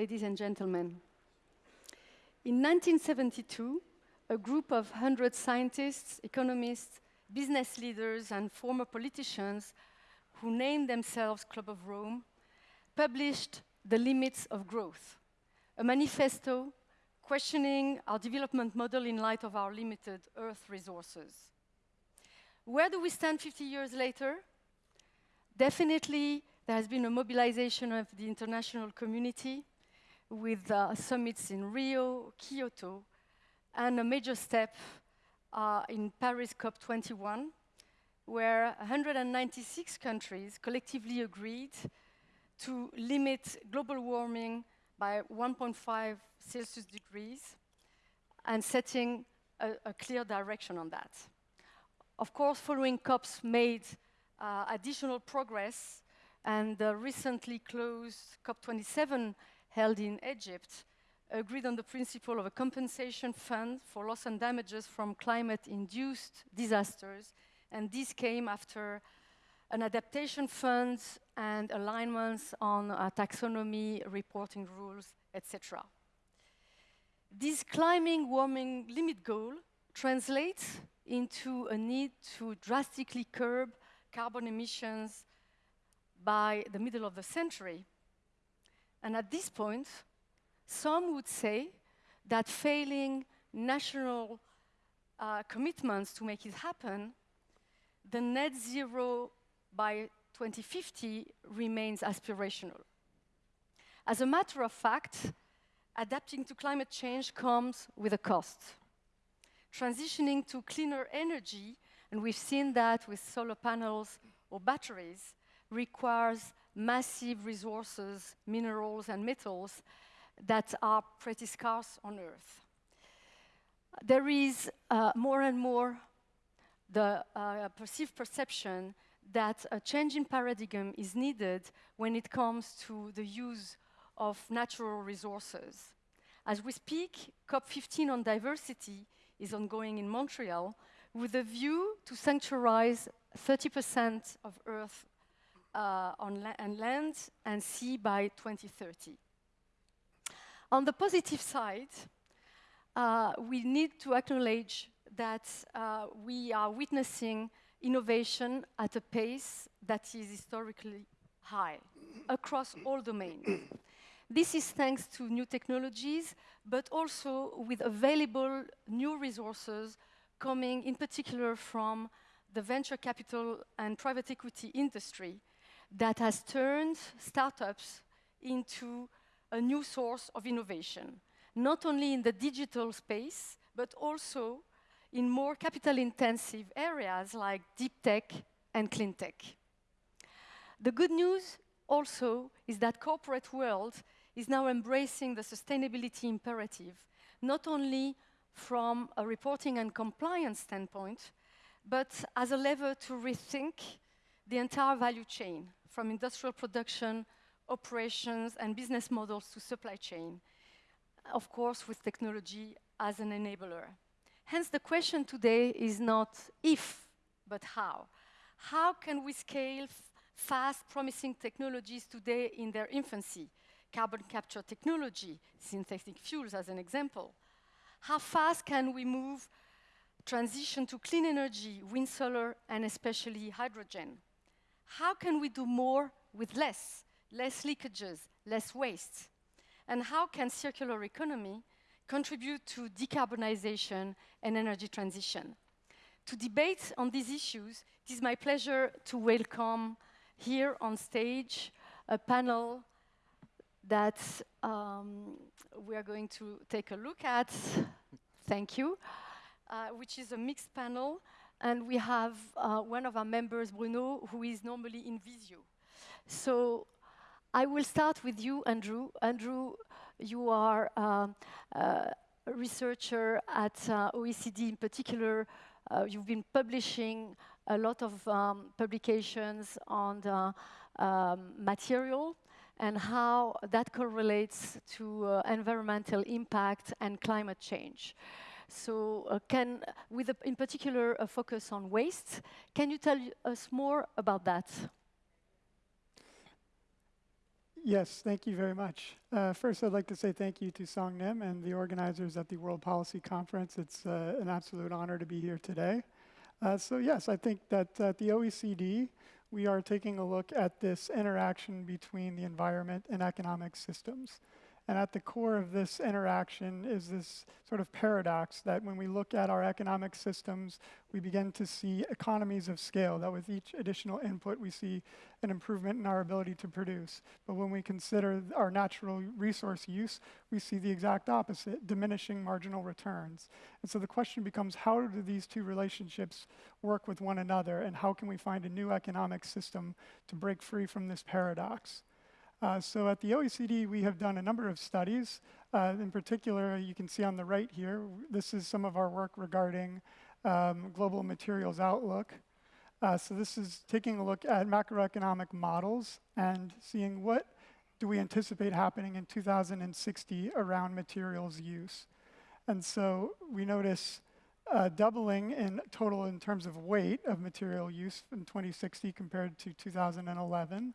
ladies and gentlemen. In 1972, a group of 100 scientists, economists, business leaders, and former politicians who named themselves Club of Rome published The Limits of Growth, a manifesto questioning our development model in light of our limited Earth resources. Where do we stand 50 years later? Definitely, there has been a mobilization of the international community with uh, summits in Rio, Kyoto, and a major step uh, in Paris COP21, where 196 countries collectively agreed to limit global warming by 1.5 Celsius degrees and setting a, a, clear direction on that. Of course, following COPs made uh, additional progress and the recently closed COP27 held in Egypt agreed on the principle of a compensation fund for loss and damages from climate-induced disasters, and this came after an adaptation fund and alignments on uh, taxonomy, reporting rules, etc. This climbing warming limit goal translates into a need to drastically curb carbon emissions by the middle of the century. And at this point, some would say that failing national uh, commitments to make it happen, the net zero by 2050 remains aspirational. As a matter of fact, adapting to climate change comes with a cost. Transitioning to cleaner energy, and we've seen that with solar panels or batteries, requires massive resources, minerals and metals that are pretty scarce on Earth. There is uh, more and more the uh, perceived perception that a change in paradigm is needed when it comes to the use of natural resources. As we speak, COP15 on diversity is ongoing in Montreal with a view to sanctuarize 30% of Earth uh, on la and land and sea by 2030. On the positive side, uh, we need to acknowledge that uh, we are witnessing innovation at a pace that is historically high across all domains. This is thanks to new technologies, but also with available new resources coming in particular from the venture capital and private equity industry that has turned startups into a new source of innovation, not only in the digital space, but also in more capital-intensive areas like deep tech and clean tech. The good news also is that corporate world is now embracing the sustainability imperative, not only from a reporting and compliance standpoint, but as a lever to rethink the entire value chain, from industrial production operations and business models to supply chain, of course with technology as an enabler. Hence the question today is not if, but how. How can we scale fast promising technologies today in their infancy? Carbon capture technology, synthetic fuels as an example. How fast can we move transition to clean energy, wind, solar, and especially hydrogen? How can we do more with less? less leakages, less waste? And how can circular economy contribute to decarbonization and energy transition? To debate on these issues, it is my pleasure to welcome here on stage a panel that um, we are going to take a look at. Thank you. Uh, which is a mixed panel. And we have uh, one of our members, Bruno, who is normally in Visio. So I will start with you, Andrew. Andrew, you are um, a researcher at uh, OECD in particular. Uh, you've been publishing a lot of um, publications on the um, material and how that correlates to uh, environmental impact and climate change. So uh, can, with a, in particular a focus on waste, can you tell us more about that? Yes, thank you very much. Uh, first, I'd like to say thank you to Song Nim and the organizers at the World Policy Conference. It's uh, an absolute honor to be here today. Uh, so yes, I think that at the OECD, we are taking a look at this interaction between the environment and economic systems. And at the core of this interaction is this sort of paradox that when we look at our economic systems, we begin to see economies of scale, that with each additional input, we see an improvement in our ability to produce. But when we consider our natural resource use, we see the exact opposite, diminishing marginal returns. And so the question becomes, how do these two relationships work with one another, and how can we find a new economic system to break free from this paradox? Uh, so at the OECD, we have done a number of studies. Uh, in particular, you can see on the right here, this is some of our work regarding um, global materials outlook. Uh, so this is taking a look at macroeconomic models and seeing what do we anticipate happening in 2060 around materials use. And so we notice uh, doubling in total in terms of weight of material use in 2060 compared to 2011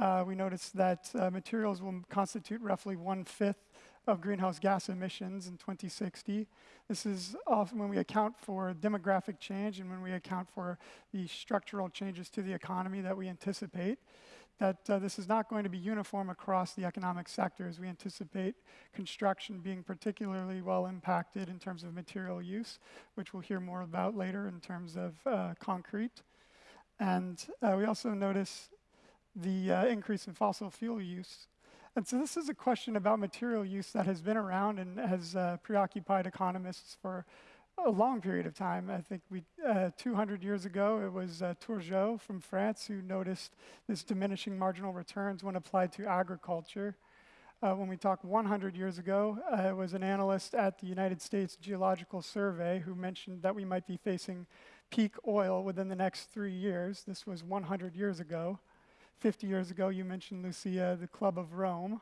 uh, we noticed that uh, materials will constitute roughly one-fifth of greenhouse gas emissions in 2060. This is often when we account for demographic change and when we account for the structural changes to the economy that we anticipate, that uh, this is not going to be uniform across the economic sectors. We anticipate construction being particularly well impacted in terms of material use, which we'll hear more about later in terms of uh, concrete. And uh, we also notice the uh, increase in fossil fuel use. And so this is a question about material use that has been around and has uh, preoccupied economists for a long period of time. I think we, uh, 200 years ago, it was uh, from France who noticed this diminishing marginal returns when applied to agriculture. Uh, when we talk 100 years ago, uh, it was an analyst at the United States Geological Survey who mentioned that we might be facing peak oil within the next three years. This was 100 years ago. 50 years ago, you mentioned, Lucia, the Club of Rome.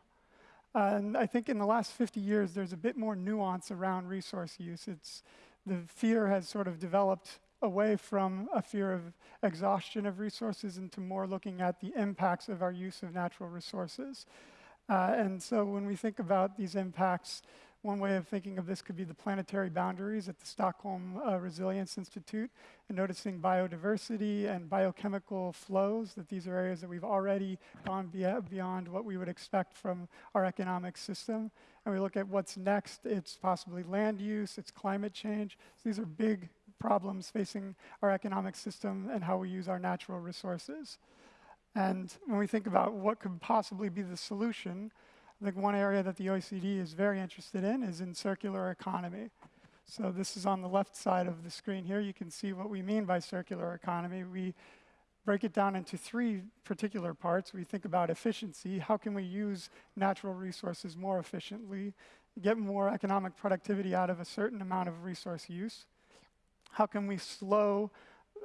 And I think in the last 50 years, there's a bit more nuance around resource use. It's, the fear has sort of developed away from a fear of exhaustion of resources into more looking at the impacts of our use of natural resources. Uh, and so when we think about these impacts, one way of thinking of this could be the planetary boundaries at the Stockholm uh, Resilience Institute and noticing biodiversity and biochemical flows, that these are areas that we've already gone beyond what we would expect from our economic system. And we look at what's next, it's possibly land use, it's climate change. So these are big problems facing our economic system and how we use our natural resources. And when we think about what could possibly be the solution, I think one area that the OECD is very interested in is in circular economy. So this is on the left side of the screen here. You can see what we mean by circular economy. We break it down into three particular parts. We think about efficiency. How can we use natural resources more efficiently, get more economic productivity out of a certain amount of resource use? How can we slow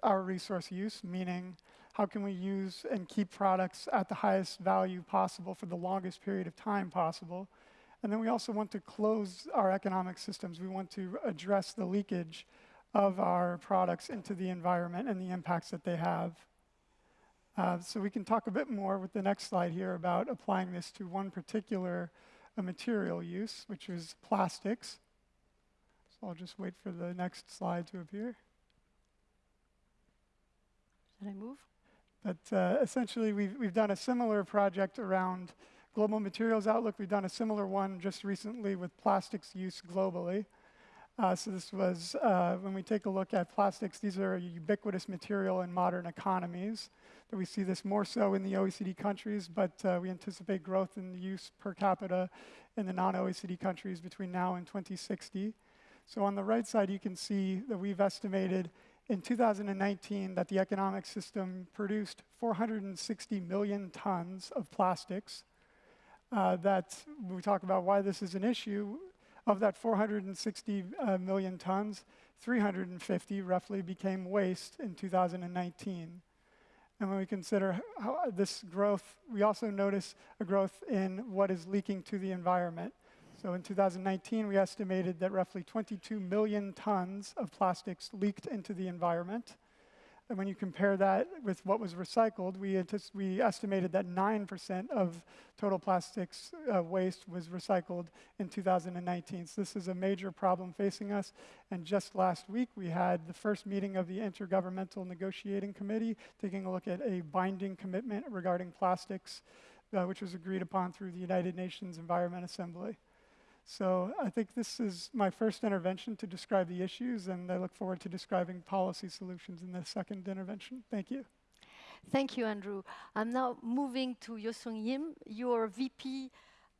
our resource use, meaning how can we use and keep products at the highest value possible for the longest period of time possible. And then we also want to close our economic systems. We want to address the leakage of our products into the environment and the impacts that they have. Uh, so we can talk a bit more with the next slide here about applying this to one particular uh, material use, which is plastics. So I'll just wait for the next slide to appear. Should I move? But uh, essentially, we've, we've done a similar project around global materials outlook. We've done a similar one just recently with plastics use globally. Uh, so this was, uh, when we take a look at plastics, these are a ubiquitous material in modern economies. That we see this more so in the OECD countries, but uh, we anticipate growth in the use per capita in the non-OECD countries between now and 2060. So on the right side, you can see that we've estimated in 2019 that the economic system produced 460 million tons of plastics. Uh, that we talk about why this is an issue. Of that 460 uh, million tons, 350 roughly became waste in 2019. And when we consider this growth, we also notice a growth in what is leaking to the environment. So in 2019, we estimated that roughly 22 million tons of plastics leaked into the environment. And when you compare that with what was recycled, we, we estimated that 9% of total plastics uh, waste was recycled in 2019. So this is a major problem facing us. And just last week, we had the first meeting of the Intergovernmental Negotiating Committee, taking a look at a binding commitment regarding plastics, uh, which was agreed upon through the United Nations Environment Assembly. So I think this is my first intervention to describe the issues, and I look forward to describing policy solutions in the second intervention. Thank you. Thank you, Andrew. I'm now moving to Yosung Yim. You're VP,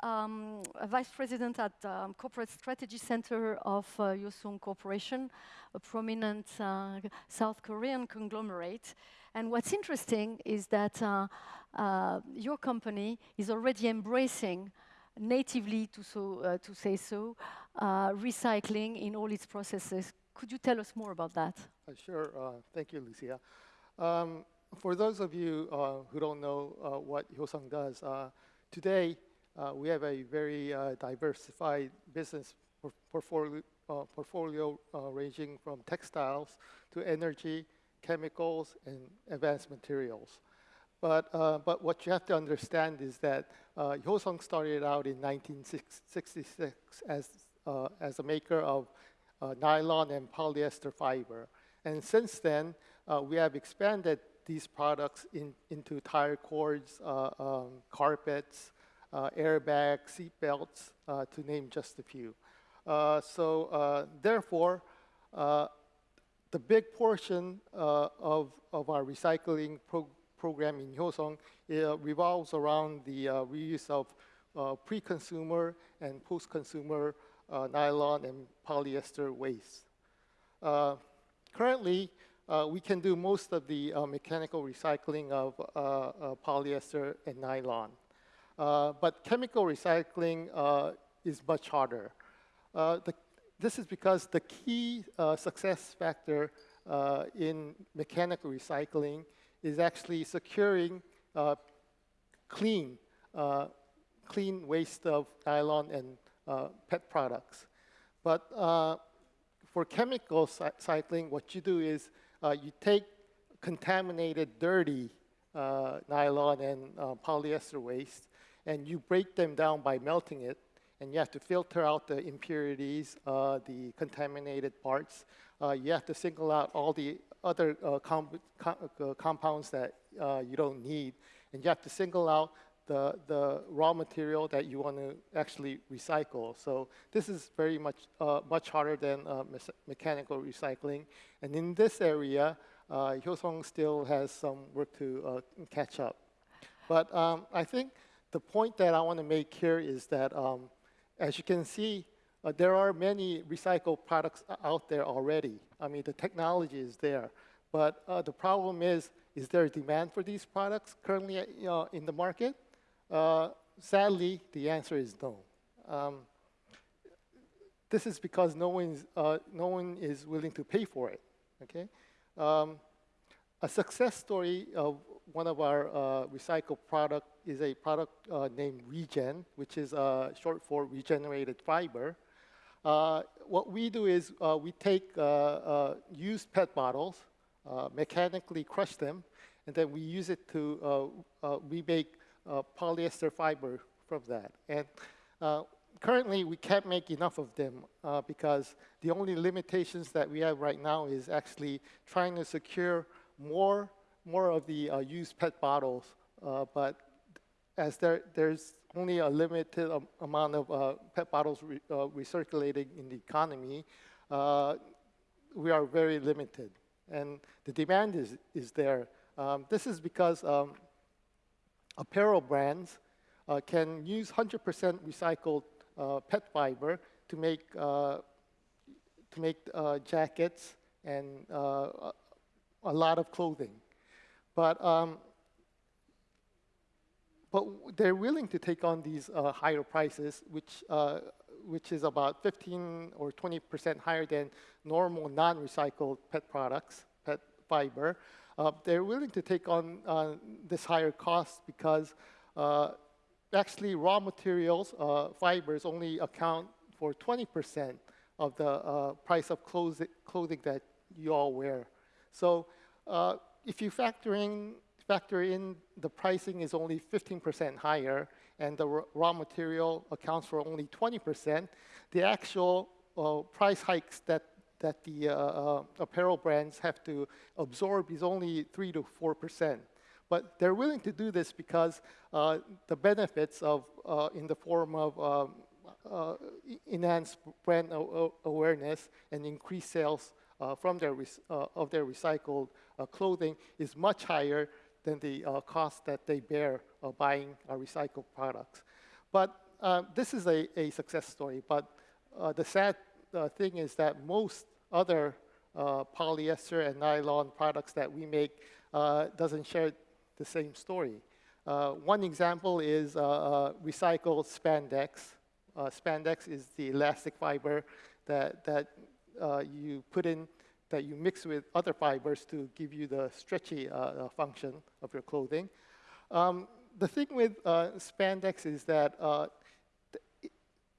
um, Vice President at um, Corporate Strategy Center of uh, Hyosung Corporation, a prominent uh, South Korean conglomerate. And what's interesting is that uh, uh, your company is already embracing natively, to, so, uh, to say so, uh, recycling in all its processes. Could you tell us more about that? Uh, Sure. Thank you, Lucia. Um, For those of you who don't know what Hyosung does, today we have a very diversified business portfolio uh, portfolio, uh, ranging from textiles to energy, chemicals, and advanced materials. But, uh, but what you have to understand is that uh, Hyosung started out in 1966 as, uh, as a maker of uh, nylon and polyester fiber. And since then, uh, we have expanded these products in, into tire cords, uh, um, carpets, uh, airbags, seat belts, to name just a few. So therefore, the big portion of, of our recycling pro- program in Hyosung uh, revolves around the uh, reuse of uh, pre-consumer and post-consumer uh, nylon and polyester waste. Uh, currently, uh, we can do most of the mechanical recycling of polyester and nylon. But chemical recycling is much harder. The, this is because the key success factor uh, in mechanical recycling is actually securing uh, clean, uh, clean waste of nylon and uh, PET products. But uh, for chemical cy- cycling, what you do is uh, you take contaminated, dirty uh, nylon and polyester waste, and you break them down by melting it, and you have to filter out the impurities, the contaminated parts. You have to single out all the other uh, comp- com- uh, compounds that uh, you don't need, and you have to single out the, the raw material that you want to actually recycle. So this is very much, uh, much harder than uh, mechanical recycling. And in this area, uh, Hyosung still has some work to uh, catch up. But um, I think the point that I want to make here is that, um, as you can see, uh, there are many recycled products out there already. I mean, the technology is there. But uh, the problem is, is there a demand for these products currently uh, in the market? Uh, sadly, the answer is no. Um, this is because no, one's, uh, no one is willing to pay for it. Okay? Um, a success story of one of our uh, recycled product is a product uh, named Regen, which is uh, short for regenerated fiber. Uh, what we do is uh, we take uh, used PET bottles, uh, mechanically crush them, and then we use it to remake uh, polyester fiber from that. And currently, we can't make enough of them uh, because the only limitations that we have right now is actually trying to secure more, more of the uh, used PET bottles. Uh, but as there, there's only a limited am- amount of uh, PET bottles re- uh, recirculating in the economy, uh, we are very limited. And the demand is, is there. Um, this is because um, apparel brands uh, can use 100% recycled uh, PET fiber to make, uh, to make jackets and a- a lot of clothing. But, um, but they're willing to take on these uh, higher prices, which, uh, which is about 15 or 20% higher than normal non-recycled PET products, PET fiber. Uh, they're willing to take on uh, this higher cost because uh, actually raw materials, uh, fibers, only account for 20% of the price of clothing that you all wear. So if you factor in, factor in the pricing is only 15% higher and the raw material accounts for only 20%, the actual uh, price hikes that, that the uh, uh, apparel brands have to absorb is only 3 to 4%. But they're willing to do this because uh, the benefits of, uh, in the form of um, uh, enhanced brand awareness and increased sales from their of their recycled clothing is much higher than the uh, cost that they bear of buying uh, recycled products. But uh, this is a, a success story. But the sad thing is that most other polyester and nylon products that we make doesn't share the same story. Uh, one example is uh, uh, recycled spandex. spandex is the elastic fiber that, that you put in, that you mix with other fibers to give you the stretchy function of your clothing. Um, the thing with spandex is that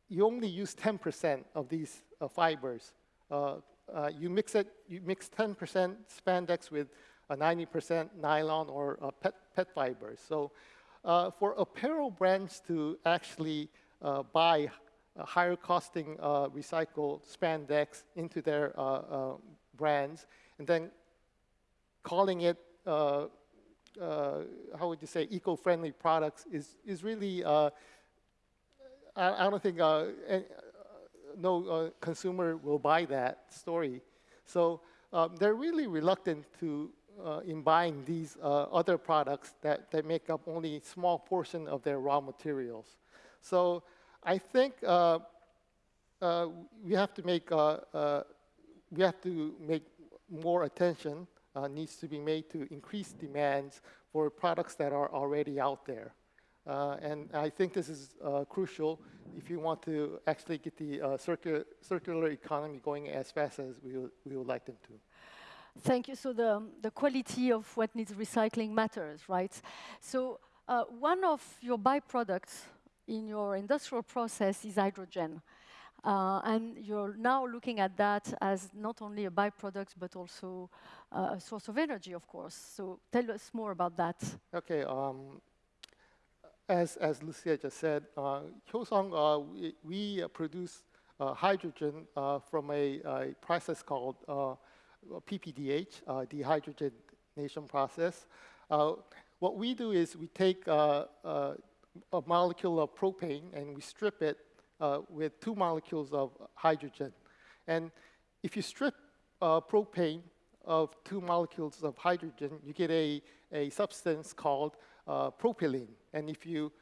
you only use 10% of these uh, fibers. Uh, uh, you mix it, you mix 10% spandex with a 90% nylon or pet, pet fibers. So uh, for apparel brands to actually uh, buy higher costing uh, recycled spandex into their uh, uh, brands and then calling it, how would you say, eco-friendly products is, is really, I, I, don't think no consumer will buy that story. So um, they're really reluctant to uh, in buying these uh, other products that, that make up only small portion of their raw materials. So I think uh, uh we have to make uh, uh, we have to make more attention uh, needs to be made to increase demands for products that are already out there. Uh, and I think this is uh, crucial if you want to actually get the circular, circular economy going as fast as we, we would like them to. Thank you. So the, the quality of what needs recycling matters, right? So uh, one of your byproducts in your industrial process is hydrogen. Uh, and you're now looking at that as not only a byproduct, but also uh, a source of energy, of course. So tell us more about that. Okay. Um, as, as Lucia just said, uh, Hyosung, uh, we, we produce uh, hydrogen uh, from a, a, process called uh, PPDH, uh, dehydrogenation process. Uh, what we do is we take uh, uh, a molecule of propane and we strip it uh, with two molecules of hydrogen. And if you strip propane of two molecules of hydrogen, you get a, a substance called propylene. And if you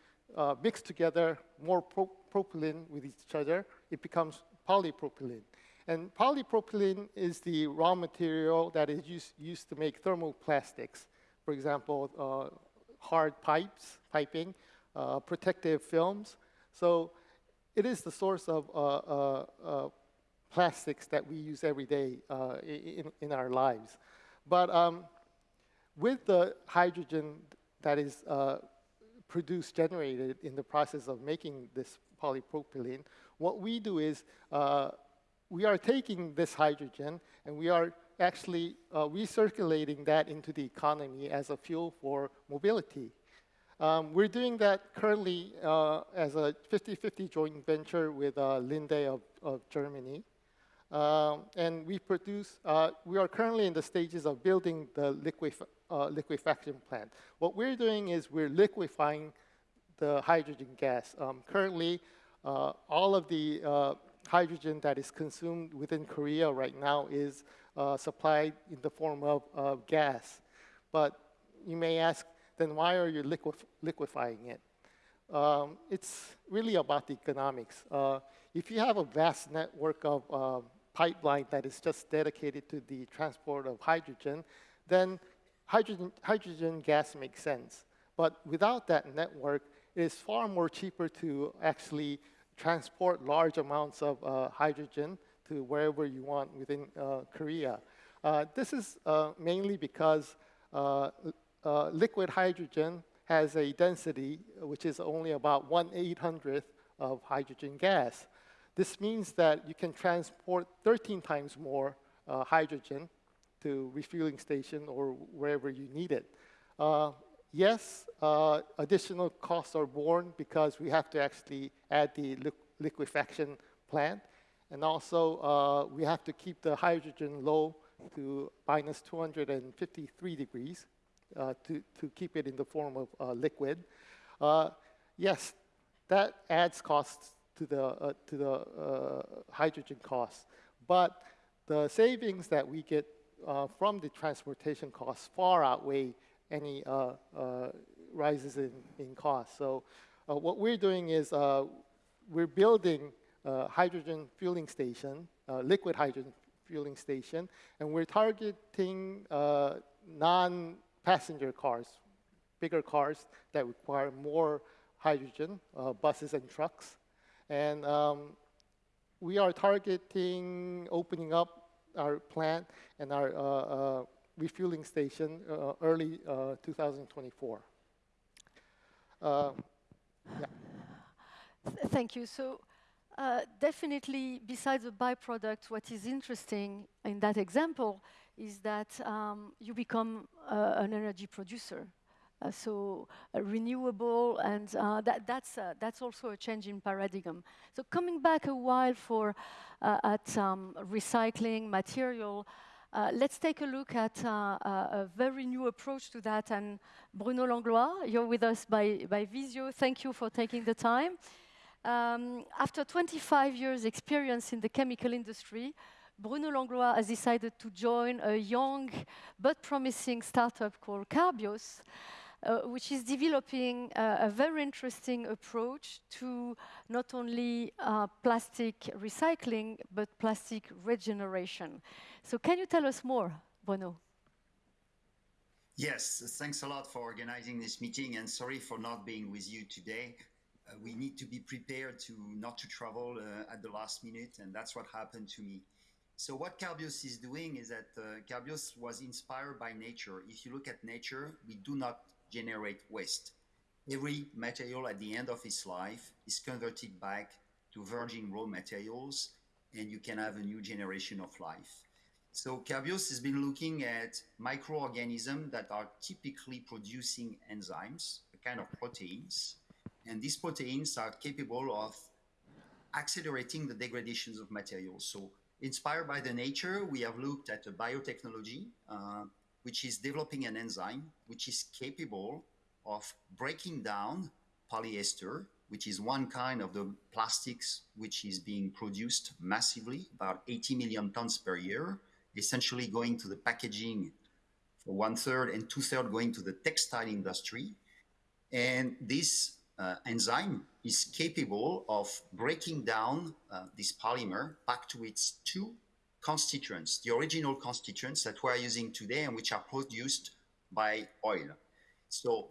mix together more pro propylene with each other, it becomes polypropylene. And polypropylene is the raw material that is used, used to make thermoplastics. For example, uh, hard pipes, piping, uh, protective films. So it is the source of uh, uh, uh plastics that we use every day uh, in, in our lives. But um, with the hydrogen that is produced, generated in the process of making this polypropylene, what we do is we are taking this hydrogen and we are actually uh, recirculating that into the economy as a fuel for mobility. Um, we're doing that currently uh, as a 50-50 joint venture with uh, Linde of, of Germany. Um, and we produce, uh, we are currently in the stages of building the liquef uh, liquefaction plant. What we're doing is we're liquefying the hydrogen gas. Um, currently, uh, all of the hydrogen that is consumed within Korea right now is uh, supplied in the form of gas. But you may ask, then why are you liquef liquefying it? Um, it's really about the economics. Uh, if you have a vast network of uh, pipeline that is just dedicated to the transport of hydrogen, then hydrogen, hydrogen gas makes sense. But without that network, it is far more cheaper to actually transport large amounts of uh, hydrogen to wherever you want within uh, Korea. Uh, this is uh, mainly because uh, uh, liquid hydrogen has a density which is only about 1 800th of hydrogen gas. This means that you can transport 13 times more hydrogen to refueling station or wherever you need it. Uh, yes, uh, additional costs are borne because we have to actually add the li liquefaction plant. And also, uh, we have to keep the hydrogen low to minus 253 degrees uh, to, to keep it in the form of uh, liquid. Uh, yes, that adds costs to the, uh, to the uh, hydrogen costs. But the savings that we get uh, from the transportation costs far outweigh any rises in, in cost. So what we're doing is we're building a hydrogen fueling station, liquid hydrogen fueling station, and we're targeting uh, non-passenger cars, bigger cars that require more hydrogen, uh, buses and trucks. And um, we are targeting opening up our plant and our uh, uh refueling station uh, early uh, 2024. yeah. Thank you. So uh, definitely, besides the byproduct, what is interesting in that example is that um, you become uh, an energy producer. Uh, so uh, renewable, and uh, that, that's, uh, that's also a change in paradigm. So coming back a while for at um, recycling material, let's take a look at a very new approach to that. And Bruno Langlois, you're with us by, by Visio. Thank you for taking the time. Um, after 25 years experience in the chemical industry, Bruno Langlois has decided to join a young but promising startup called Carbios, uh, which is developing uh, a very interesting approach to not only uh, plastic recycling, but plastic regeneration. So can you tell us more, Bruno? Yes, thanks a lot for organizing this meeting and sorry for not being with you today. Uh, we need to be prepared to not to travel uh, at the last minute, and that's what happened to me. So what Carbios is doing is that uh, Carbios was inspired by nature. If you look at nature, we do not generate waste. Every material at the end of its life is converted back to virgin raw materials, and you can have a new generation of life. So Carbios has been looking at microorganisms that are typically producing enzymes, a kind of proteins, and these proteins are capable of accelerating the degradations of materials. So inspired by the nature, we have looked at a biotechnology, uh, which is developing an enzyme, which is capable of breaking down polyester, which is one kind of the plastics which is being produced massively, about 80 million tons per year, essentially going to the packaging for one third and two third going to the textile industry. And this uh, enzyme is capable of breaking down uh, this polymer back to its two constituents, the original constituents that we're using today and which are produced by oil. So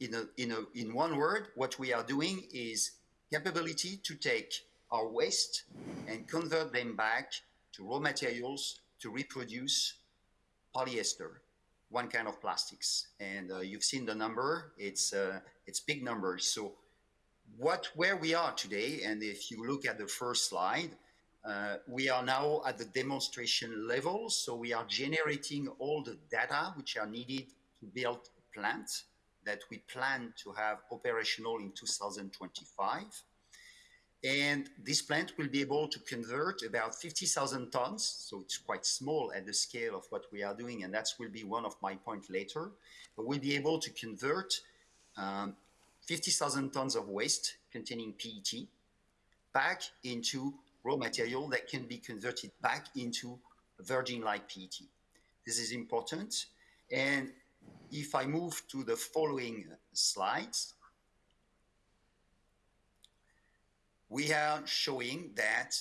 in, a, in, a, in one word, what we are doing is capability to take our waste and convert them back to raw materials to reproduce polyester one kind of plastics. And uh, you've seen the number, it's, uh, it's big numbers. So what, where we are today, and if you look at the first slide, uh, we are now at the demonstration level. So we are generating all the data which are needed to build a plant that we plan to have operational in 2025. And this plant will be able to convert about 50,000 tons. So it's quite small at the scale of what we are doing. And that will be one of my points later. But we'll be able to convert um, 50,000 tons of waste containing PET back into raw material that can be converted back into virgin-like PET. This is important. And if I move to the following slides, we are showing that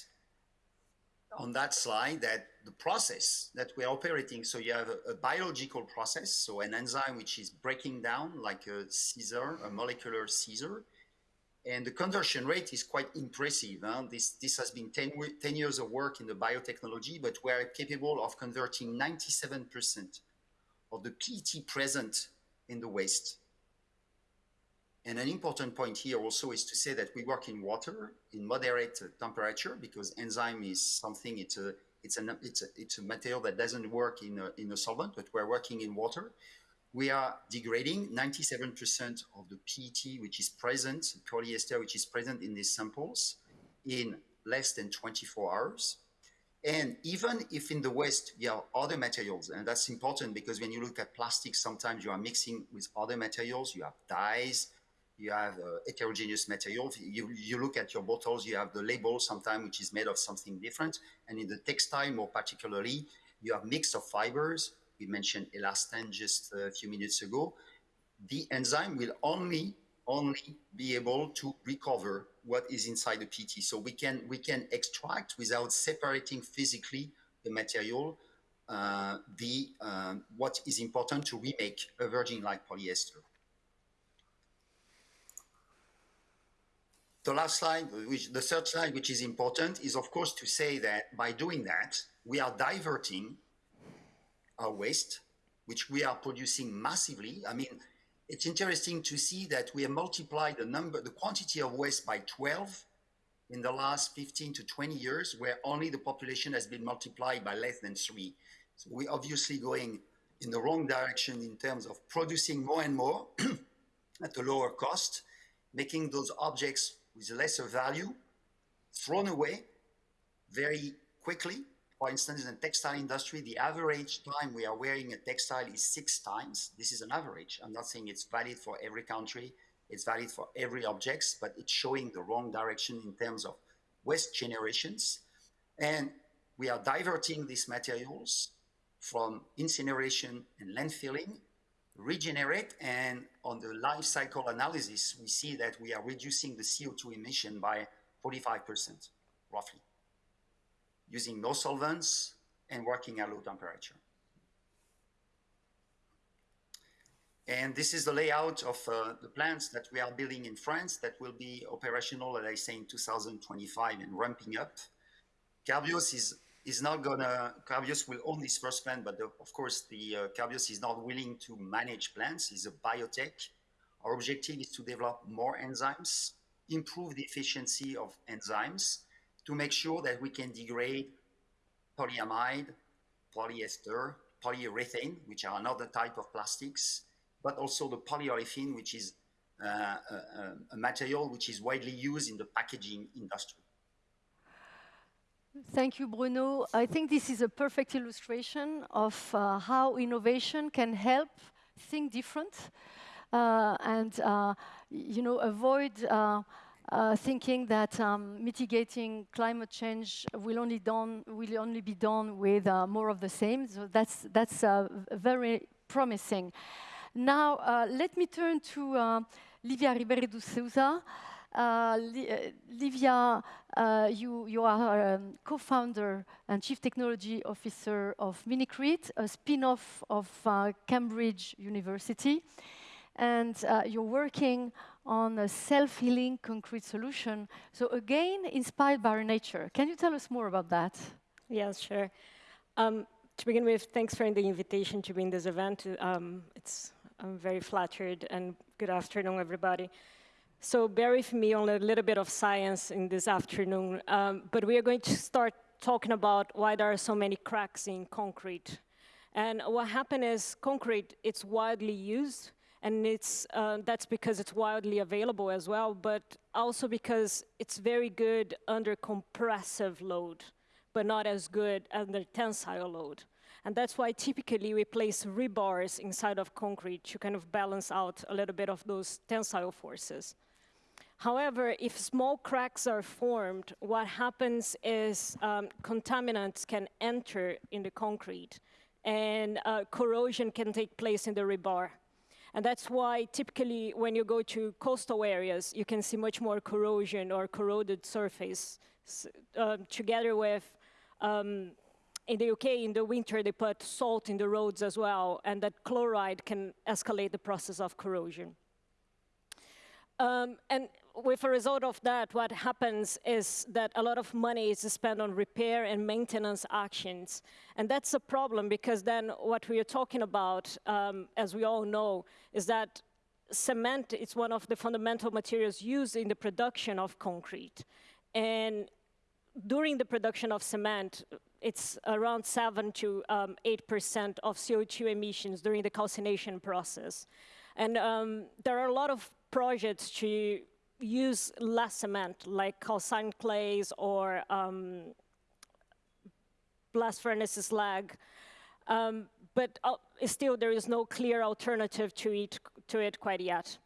on that slide that the process that we're operating, so you have a, a, biological process, so an enzyme which is breaking down like a scissor, a molecular scissor, and the conversion rate is quite impressive. Huh? This, this has been 10, 10 years of work in the biotechnology, but we're capable of converting 97% of the PET present in the waste and an important point here also is to say that we work in water in moderate temperature because enzyme is something, it's a, It's, an, it's, a, it's a material that doesn't work in a, in a solvent, but we're working in water. We are degrading 97% of the PET which is present, polyester which is present in these samples in less than 24 hours. And even if in the waste you have other materials, and that's important because when you look at plastics, sometimes you are mixing with other materials, you have dyes, you have uh, heterogeneous materials. You, you look at your bottles, you have the label sometimes which is made of something different. And in the textile, more particularly, you have mix of fibers. We mentioned elastane just a few minutes ago. The enzyme will only only be able to recover what is inside the PT. So we can we can extract without separating physically the material. Uh, the uh, what is important to remake a virgin-like polyester. The last slide, which the third slide, which is important, is of course to say that by doing that, we are diverting our waste, which we are producing massively. I mean, it's interesting to see that we have multiplied the number, the quantity of waste by 12 in the last 15 to 20 years, where only the population has been multiplied by less than three. So we're obviously going in the wrong direction in terms of producing more and more at a lower cost, making those objects with lesser value, thrown away very quickly. For instance, in the textile industry, the average time we are wearing a textile is six times. This is an average. I'm not saying it's valid for every country. It's valid for every object, but it's showing the wrong direction in terms of waste generations. And we are diverting these materials from incineration and landfilling regenerate and on the life cycle analysis, we see that we are reducing the CO2 emission by 45%, roughly, using no solvents and working at low temperature. And this is the layout of uh, the plants that we are building in France that will be operational, as I say, in 2025 and ramping up. Carbios is is not gonna, Carbios will own this first plant, but the, of course the uh, Carbios is not willing to manage plants. It's a biotech. Our objective is to develop more enzymes, improve the efficiency of enzymes to make sure that we can degrade polyamide, polyester, polyurethane, which are another type of plastics, but also the polyolefin, which is uh, a, a material which is widely used in the packaging industry. Thank you, Bruno. I think this is a perfect illustration of uh, how innovation can help think different uh, and, uh, you know, avoid uh, uh, thinking that um, mitigating climate change will only, done, will only be done with uh, more of the same. So that's, that's very promising. Now, let me turn to Livia Ribeiro de Souza. Uh, uh, Livia, uh, you, you are um, co-founder and chief technology officer of Mimicrete, a spin-off of Cambridge University. And you're working on a self-healing concrete solution. So again, inspired by nature. Can you tell us more about that? Yes, sure. Um, to begin with, thanks for the invitation to be in this event. Um, it's, I'm very flattered, and good afternoon, everybody. So bear with me on a little bit of science in this afternoon, um, but we are going to start talking about why there are so many cracks in concrete. And what happened is concrete, it's widely used, and it's, uh, that's because it's widely available as well, but also because it's very good under compressive load, but not as good under tensile load. And that's why typically we place rebars inside of concrete to kind of balance out a little bit of those tensile forces. However, if small cracks are formed, what happens is um, contaminants can enter in the concrete and uh, corrosion can take place in the rebar. And that's why typically when you go to coastal areas, you can see much more corrosion or corroded surface uh, together with, um, in the UK, in the winter, they put salt in the roads as well, and that chloride can escalate the process of corrosion. Um, and with a result of that, what happens is that a lot of money is spent on repair and maintenance actions. And that's a problem because then what we are talking about, um, as we all know, is that cement is one of the fundamental materials used in the production of concrete. And during the production of cement, it's around 7 to um, 8% of CO2 emissions during the calcination process. And um, there are a lot of projects to use less cement, like calcined clays or um, blast furnace slag. Um, but uh, still, there is no clear alternative to it, to it quite yet.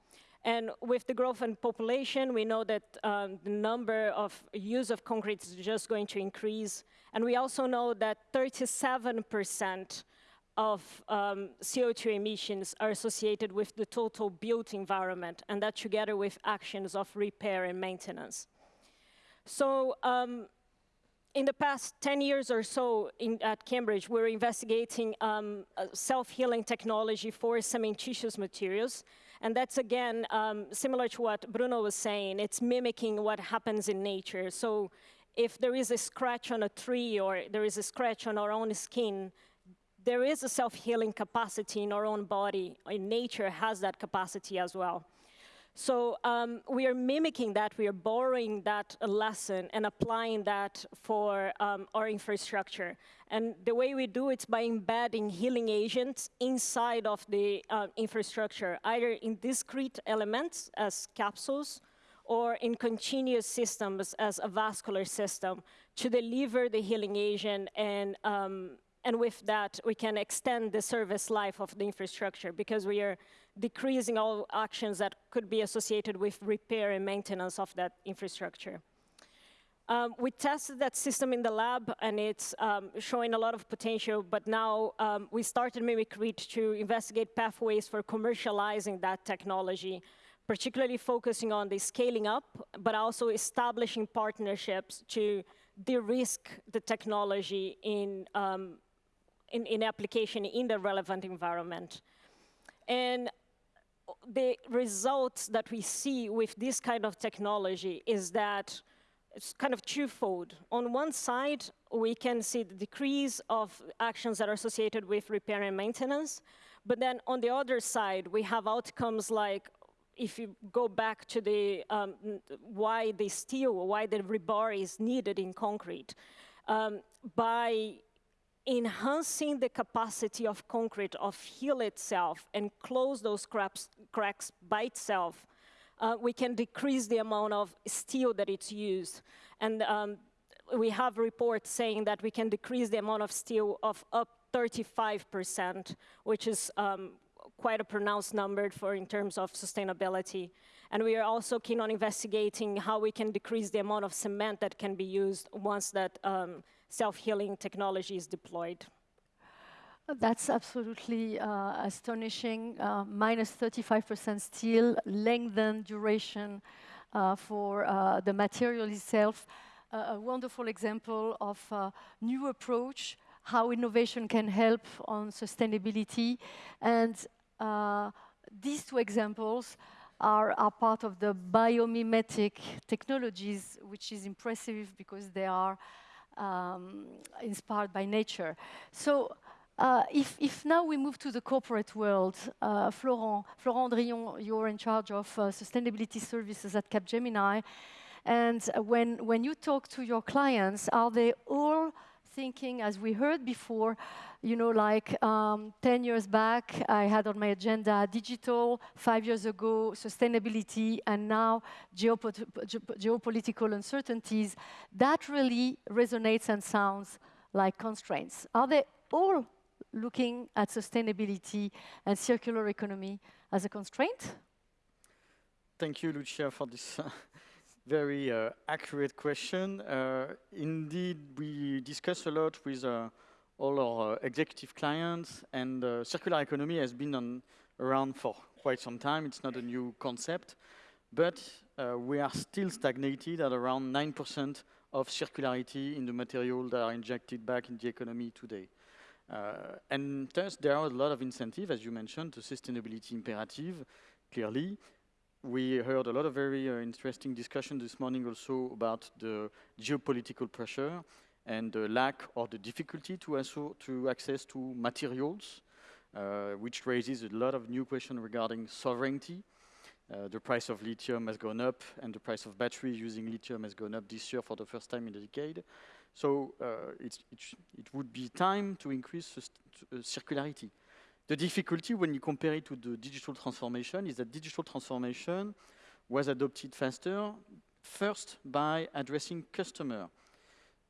And with the growth in population, we know that um, the number of use of concrete is just going to increase. And we also know that 37% of um, CO2 emissions are associated with the total built environment, and that together with actions of repair and maintenance. So um, in the past 10 years or so in, at Cambridge, we're investigating um, self-healing technology for cementitious materials. And that's, again, um, similar to what Bruno was saying. It's mimicking what happens in nature. So if there is a scratch on a tree or there is a scratch on our own skin, there is a self-healing capacity in our own body. In nature has that capacity as well. So um, we are mimicking that, we are borrowing that lesson and applying that for um, our infrastructure. And the way we do it is by embedding healing agents inside of the uh, infrastructure, either in discrete elements as capsules or in continuous systems as a vascular system to deliver the healing agent and um, and with that, we can extend the service life of the infrastructure because we are decreasing all actions that could be associated with repair and maintenance of that infrastructure. Um, we tested that system in the lab, and it's um, showing a lot of potential, but now um, we started Mimicrete to investigate pathways for commercializing that technology, particularly focusing on the scaling up, but also establishing partnerships to de-risk the technology in um, in, in application in the relevant environment. And the results that we see with this kind of technology is that it's kind of twofold. On one side, we can see the decrease of actions that are associated with repair and maintenance. But then on the other side, we have outcomes like if you go back to the um, why the steel, why the rebar is needed in concrete, um, by enhancing the capacity of concrete of heal itself and close those cracks, cracks by itself, uh, we can decrease the amount of steel that it's used. And um, we have reports saying that we can decrease the amount of steel of up 35%, which is um, quite a pronounced number for in terms of sustainability. And we are also keen on investigating how we can decrease the amount of cement that can be used once that um, self-healing technology is deployed. That's absolutely uh, astonishing. Uh, minus 35% steel, lengthen duration uh, for uh, the material itself. a wonderful example of a new approach, how innovation can help on sustainability. And these two examples are, are part of the biomimetic technologies, which is impressive because they are um, inspired by nature. So uh, if, if, now we move to the corporate world, uh, Florent, Florent Andrillon, you're in charge of uh, sustainability services at Capgemini. And when, when you talk to your clients, are they all thinking, as we heard before, you know, like um, 10 years back, I had on my agenda digital, five years ago, sustainability, and now geopolitical uncertainties. That really resonates and sounds like constraints. Are they all looking at sustainability and circular economy as a constraint? Thank you, Lucia, for this uh, very uh, accurate question. Uh, indeed, we discuss a lot with uh, all our uh, executive clients, and uh, circular economy has been on, around for quite some time. It's not a new concept, but uh, we are still stagnated at around 9% of circularity in the material that are injected back in the economy today. And thus, there are a lot of incentive, as you mentioned, the sustainability imperative, clearly. We heard a lot of very uh, interesting discussion this morning also about the geopolitical pressure and the lack or the difficulty to, to access to materials, uh, which raises a lot of new questions regarding sovereignty. Uh, the price of lithium has gone up, and the price of batteries using lithium has gone up this year for the first time in a decade. So uh, it, it would be time to increase circularity. The difficulty when you compare it to the digital transformation is that digital transformation was adopted faster, first by addressing customer.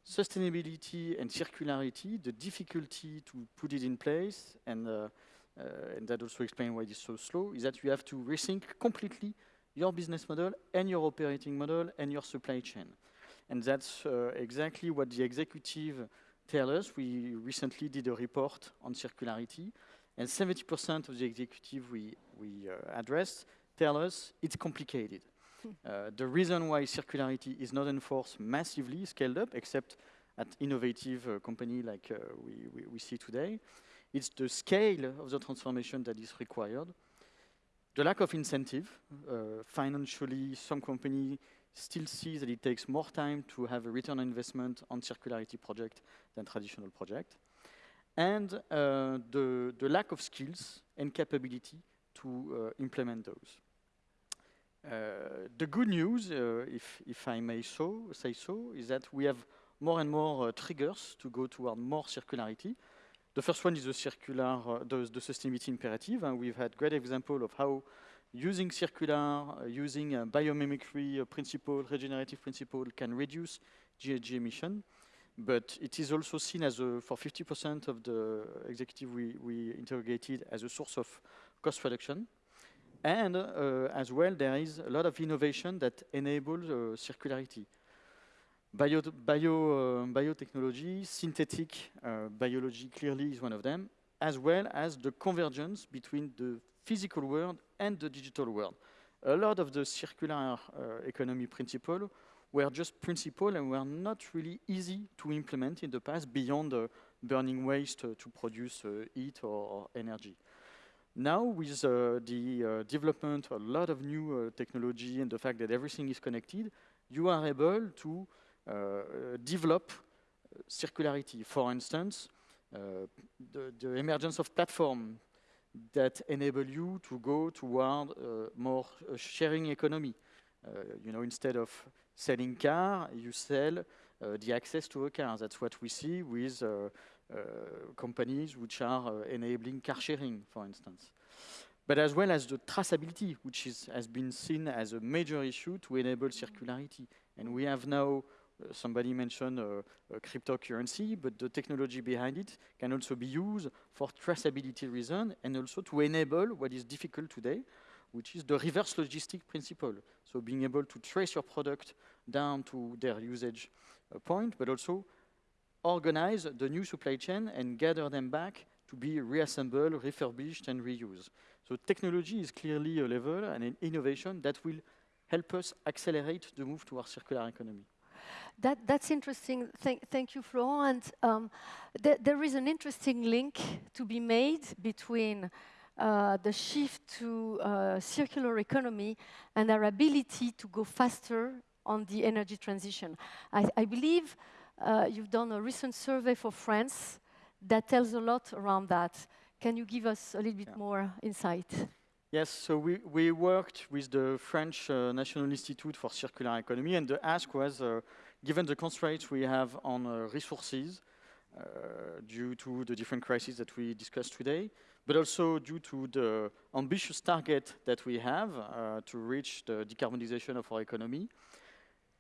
Sustainability and circularity, the difficulty to put it in place, and, uh, uh, and that also explains why it's so slow, is that you have to rethink completely your business model and your operating model and your supply chain. And that's uh, exactly what the executive tell us. We recently did a report on circularity, and 70% of the executive we, we uh, addressed tell us it's complicated. Hmm. Uh, the reason why circularity is not enforced massively, scaled up, except at innovative uh, company like uh, we, we, we, see today, it's the scale of the transformation that is required. The lack of incentive, uh, financially, some company still see that it takes more time to have a return on investment on circularity project than traditional project. And uh, the, the lack of skills and capability to uh, implement those. Uh, the good news, uh, if, if I may so, say so, is that we have more and more uh, triggers to go toward more circularity. The first one is the circular, the, the sustainability imperative, and we've had great example of how using circular, uh, using a biomimicry principle, regenerative principle can reduce GHG emission. But it is also seen as a, for 50% of the executive we, we interrogated as a source of cost reduction. And uh, as well, there is a lot of innovation that enables uh, circularity. Bio, bio, uh, biotechnology, synthetic uh, biology clearly is one of them, as well as the convergence between the physical world and the digital world. A lot of the circular uh, economy principles were just principle and were not really easy to implement in the past beyond uh, burning waste uh, to produce uh, heat or, or, energy. Now, with uh, the uh, development of a lot of new technology and the fact that everything is connected, you are able to develop circularity. For instance, the, the emergence of platform that enable you to go toward uh, more uh, sharing economy. Uh, you know, instead of selling car, you sell the access to a car. That's what we see with companies which are enabling car sharing, for instance but as well as the traceability, which is, has been seen as a major issue to enable circularity. And we have now uh, somebody mentioned uh, cryptocurrency, but the technology behind it can also be used for traceability reason and also to enable what is difficult today, which is the reverse logistic principle. So being able to trace your product down to their usage uh, point, but also organize the new supply chain and gather them back to be reassembled, refurbished, and reused. So technology is clearly a level and an innovation that will help us accelerate the move towards circular economy. That, that's interesting. Thank, thank you, Florent. Um, th there is an interesting link to be made between uh, the shift to uh, circular economy and our ability to go faster on the energy transition. I, I believe uh, you've done a recent survey for France that tells a lot around that. Can you give us a little bit yeah. more insight? Yes, so we, we worked with the French uh, National Institute for Circular Economy, and the ask was, uh, given the constraints we have on uh, resources uh, due to the different crises that we discussed today, but also due to the ambitious target that we have uh, to reach the decarbonization of our economy,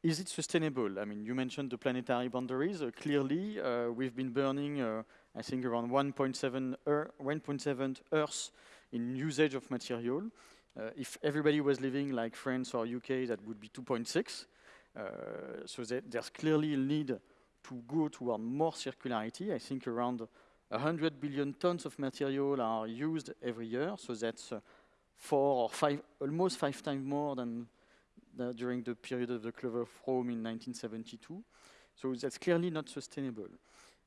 is it sustainable? I mean, you mentioned the planetary boundaries. Uh, clearly, we've been burning, I think, around 1.7 1.7 Earth in usage of material. Uh, if everybody was living like France or UK, that would be 2.6. Uh, so there's clearly a need to go toward more circularity. I think around 100 billion tons of material are used every year, so that's uh, four or five, almost five times more than during the period of the Club of Rome in 1972. So that's clearly not sustainable.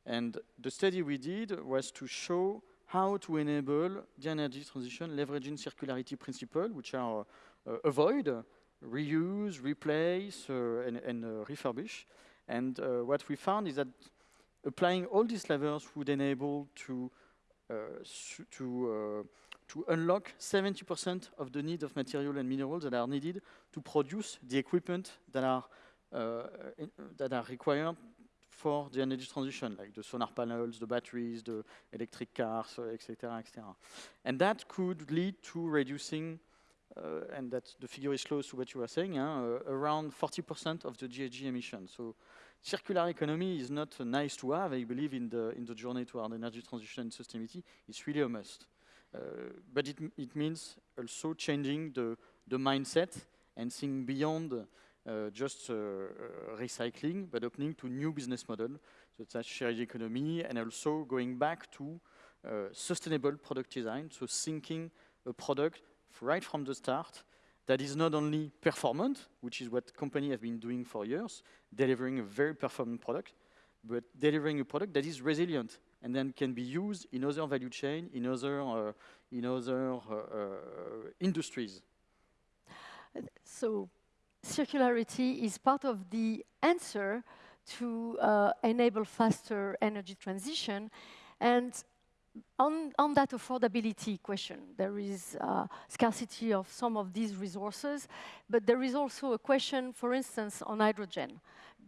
And the study we did was to show how to enable the energy transition leveraging circularity principle, which are uh, avoid, reuse, replace, uh, and, and uh, refurbish. And uh, what we found is that applying all these levers would enable to uh, to to unlock 70% of the need of material and minerals that are needed to produce the equipment that are uh, in, that are required for the energy transition, like the solar panels, the batteries, the electric cars, etc., etc. And that could lead to reducing, uh, and that the figure is close to what you were saying, uh, around 40% of the GHG emissions. So circular economy is not nice to have. I believe in the in the journey toward energy transition and sustainability, it's really a must. Uh, but it it means also changing the the mindset and seeing beyond uh, just uh, uh, recycling, but opening to new business model. So that's shared economy, and also going back to sustainable product design. So thinking a product right from the start that is not only performant, which is what companies have been doing for years, delivering a very performant product, but delivering a product that is resilient and then can be used in other value chain, in other, uh, in other uh, uh, industries. So circularity is part of the answer to uh, enable faster energy transition. And on, on that affordability question, there is uh, scarcity of some of these resources, but there is also a question, for instance, on hydrogen.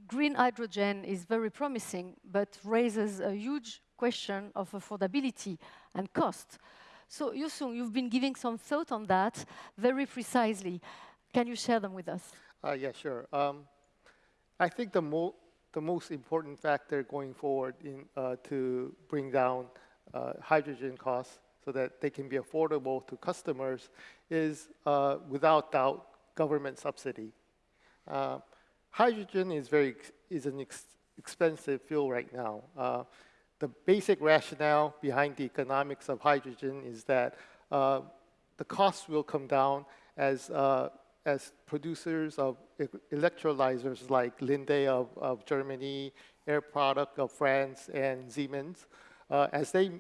Green hydrogen is very promising, but raises a huge question of affordability and cost. So Yusung, you've been giving some thought on that very precisely. Can you share them with us? Uh, yeah, sure. Um, I think the, mo the most important factor going forward in, uh, to bring down hydrogen costs so that they can be affordable to customers is, uh, without doubt, government subsidy. Uh, hydrogen is, very, is an ex expensive fuel right now. Uh, the basic rationale behind the economics of hydrogen is that the costs will come down as as producers of electrolyzers like Linde of, of Germany, Air Products of France, and Siemens, uh, as they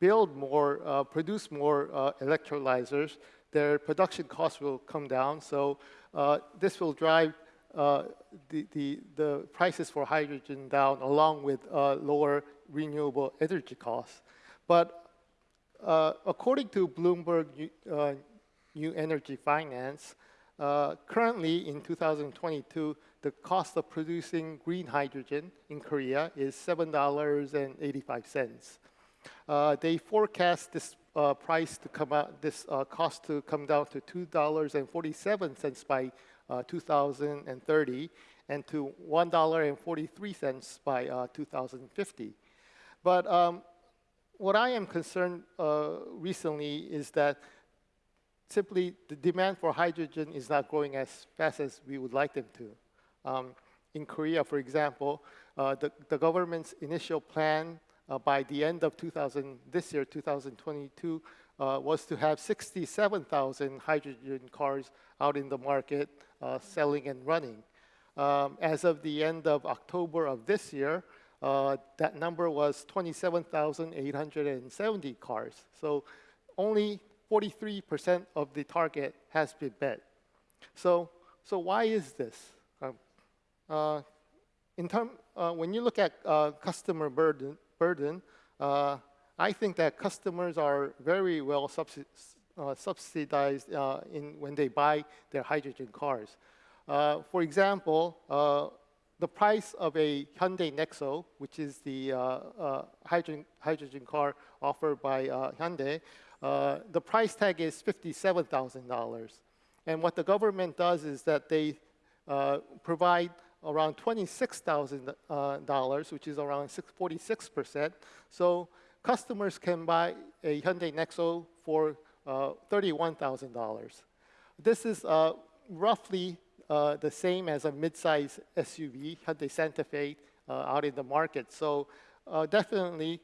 build more, uh, produce more uh, electrolyzers, their production costs will come down. So uh, this will drive uh, the, the, the, prices for hydrogen down along with uh, lower renewable energy costs. But according to Bloomberg New Energy Finance, uh, currently, in 2022, the cost of producing green hydrogen in Korea is $7.85. Uh, they forecast this uh, price to come out, this uh, cost to come down to $2.47 by uh, 2030 and to $1.43 by uh, 2050. But um, what I am concerned recently is that simply the demand for hydrogen is not growing as fast as we would like them to. Um, in Korea, for example, uh, the, the government's initial plan uh, by the end of 2000, this year, 2022, uh, was to have 67,000 hydrogen cars out in the market uh, selling and running. Um, as of the end of October of this year, uh, that number was 27,870 cars. So only 43% of the target has been met. So, so why is this? Uh, in term, uh, when you look at uh, customer burden, burden uh, I think that customers are very well subsi uh, subsidized uh, in when they buy their hydrogen cars. for example, the price of a Hyundai Nexo, which is the hydrogen, hydrogen car offered by Hyundai, uh, the price tag is $57,000. And what the government does is that they uh, provide around $26,000, uh, which is around 46%. So customers can buy a Hyundai Nexo for uh, $31,000. This is uh, roughly the same as a midsize SUV, Hyundai Santa Fe, out in the market. So definitely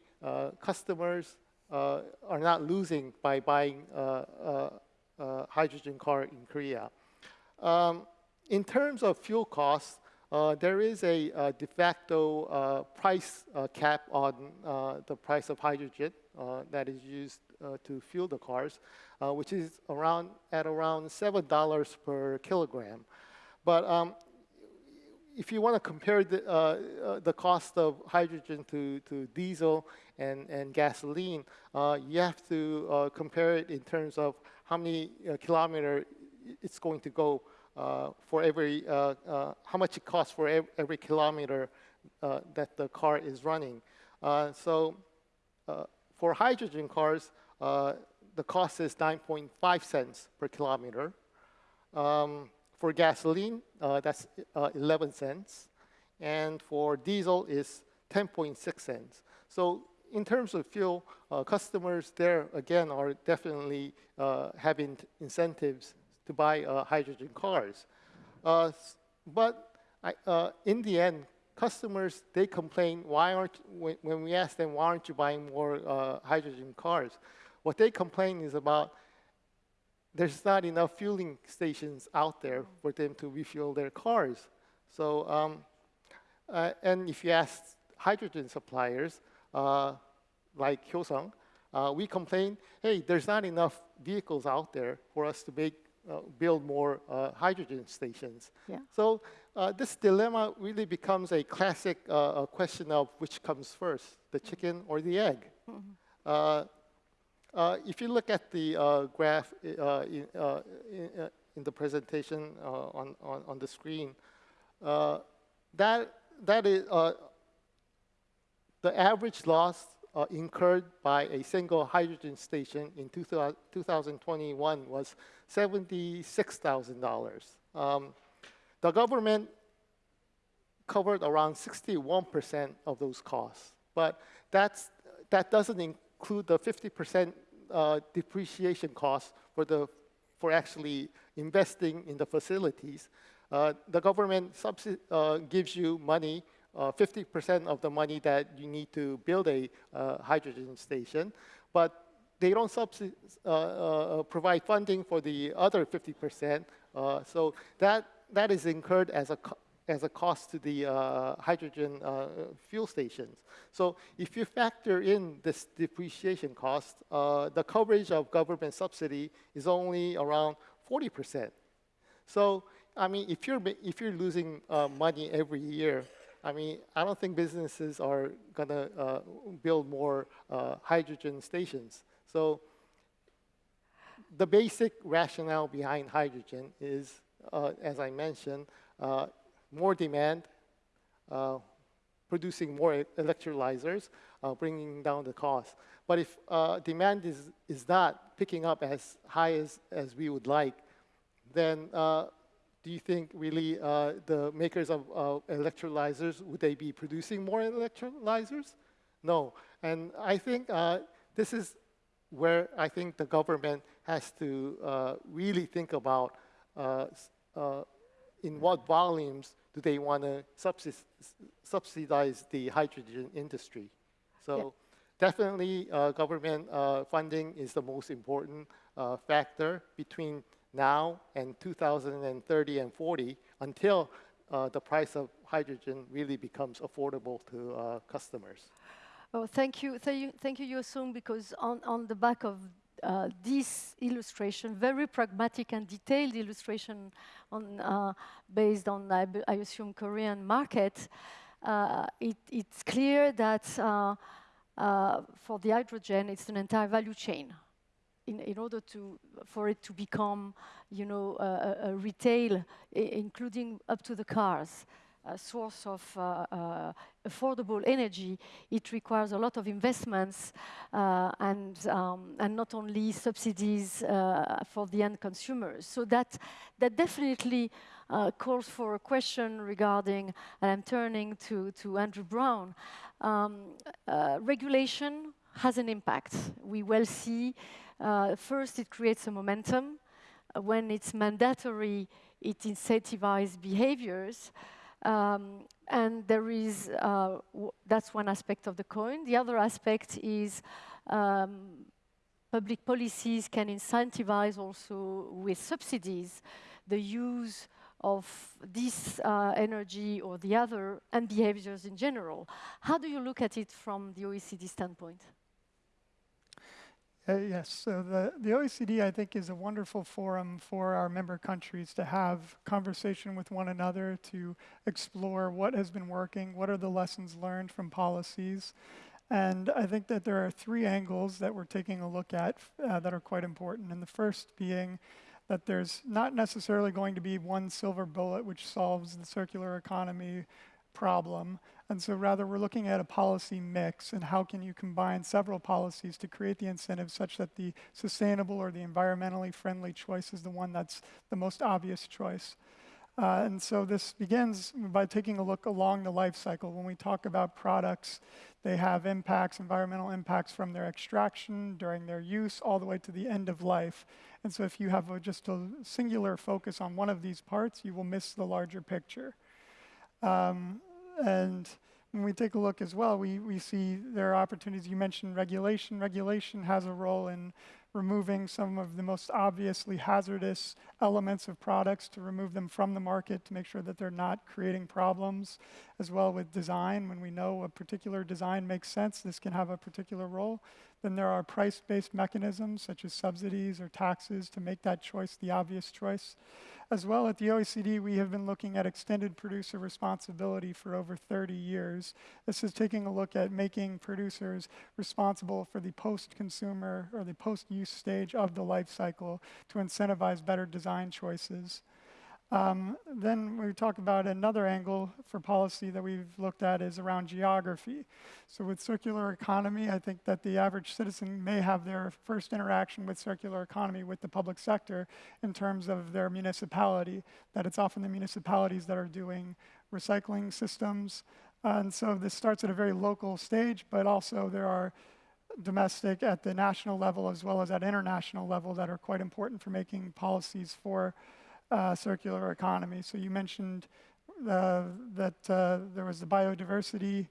customers are not losing by buying a, hydrogen car in Korea. Um, in terms of fuel costs, there is a, a de facto uh, price uh, cap on the price of hydrogen that is used to fuel the cars, which is around at around seven dollars per kilogram. But um, if you want to compare the, uh, uh, the cost of hydrogen to, to diesel and, and gasoline, uh, you have to uh, compare it in terms of how many uh, kilometer it's going to go uh, for every, how much it costs for every, every kilometer uh, that the car is running. Uh, so uh, for hydrogen cars, uh, the cost is 9.5 cents per kilometer. Um, for gasoline, uh, that's uh, 11 cents. And for diesel is 10.6 cents. So in terms of fuel, uh, customers there, again, are definitely uh, having incentives to buy uh, hydrogen cars. Uh, but I, uh, in the end, customers, they complain, why aren't, when, when we ask them, why aren't you buying more uh, hydrogen cars? What they complain is about there's not enough fueling stations out there for them to refuel their cars. So, um, uh, and if you ask hydrogen suppliers, uh, like Hyosung, uh, we complain, hey, there's not enough vehicles out there for us to make, uh, build more uh, hydrogen stations. Yeah. So uh, this dilemma really becomes a classic uh, question of which comes first, the chicken or the egg. Uh, uh, if you look at the uh, graph uh, in, uh, in, uh, in, the presentation uh, on, on, on, the screen, that, that is the average loss incurred by a single hydrogen station in 2021 was $76,000. Um, the government covered around 61% of those costs, but that's, that doesn't include the 50% uh, depreciation costs for, the, for actually investing in the facilities. Uh, the government uh, gives you money, 50% uh, of the money that you need to build a uh, hydrogen station, but they don't uh, provide funding for the other 50%. so that, that is incurred as a as a cost to the uh, hydrogen uh, fuel stations. So if you factor in this depreciation cost, uh, the coverage of government subsidy is only around 40%. So, I mean, if you're, if you're losing money every year, I mean, I don't think businesses are gonna uh, build more uh, hydrogen stations. So the basic rationale behind hydrogen is, as I mentioned, more demand, uh, producing more electrolyzers, uh, bringing down the cost. But if uh, demand is, is not picking up as high as, as we would like, then uh, do you think really uh, the makers of electrolyzers, would they be producing more electrolyzers? No. And I think uh, this is where I think the government has to really think about in what volumes do they want to subsidize the hydrogen industry. So definitely uh, government uh, funding is the most important uh, factor between now and 2030 and 40 until uh, the price of hydrogen really becomes affordable to uh, customers. Oh, thank you, thank you, thank you, Yosung, because on, on the back of uh, this illustration, very pragmatic and detailed illustration on, uh, based on, I, I, assume, Korean market, uh, it, it's clear that uh, for the hydrogen, it's an entire value chain. In, in order to, for it to become, you know, a, a retail, including up to the cars, a source of uh, uh, affordable energy, it requires a lot of investments uh, and, um, and not only subsidies for the end consumers. So that, that definitely calls for a question regarding, and I'm turning to, to Andrew Brown, um, regulation has an impact. We will see, uh, first it creates a momentum. Uh, when it's mandatory, it incentivizes behaviors. Um, and there is, uh, that's one aspect of the coin. The other aspect is um, public policies can incentivize also with subsidies the use of this uh, energy or the other and behaviors in general. How do you look at it from the OECD standpoint? Uh, yes, so the, the OECD, I think, is a wonderful forum for our member countries to have conversation with one another, to explore what has been working, what are the lessons learned from policies. And I think that there are three angles that we're taking a look at uh, that are quite important. And the first being that there's not necessarily going to be one silver bullet which solves the circular economy problem. And so rather, we're looking at a policy mix and how can you combine several policies to create the incentives such that the sustainable or the environmentally friendly choice is the one that's the most obvious choice. Uh, and so this begins by taking a look along the life cycle. When we talk about products, they have impacts, environmental impacts from their extraction, during their use, all the way to the end of life. And so if you have a, just a singular focus on one of these parts, you will miss the larger picture. Um, and when we take a look as well, we, we see there are opportunities. You mentioned regulation. Regulation has a role in removing some of the most obviously hazardous elements of products to remove them from the market to make sure that they're not creating problems. As well with design, when we know a particular design makes sense, this can have a particular role. Then there are price-based mechanisms such as subsidies or taxes to make that choice the obvious choice. As well, at the OECD, we have been looking at extended producer responsibility for over 30 years. This is taking a look at making producers responsible for the post-consumer or the post-use stage of the life cycle to incentivize better design choices. Um, then we talk about another angle for policy that we've looked at is around geography. So with circular economy, I think that the average citizen may have their first interaction with circular economy with the public sector in terms of their municipality, that it's often the municipalities that are doing recycling systems. and so this starts at a very local stage, but also there are domestic at the national level as well as at international level that are quite important for making policies for uh, circular economy. So you mentioned uh, that uh, there was the biodiversity.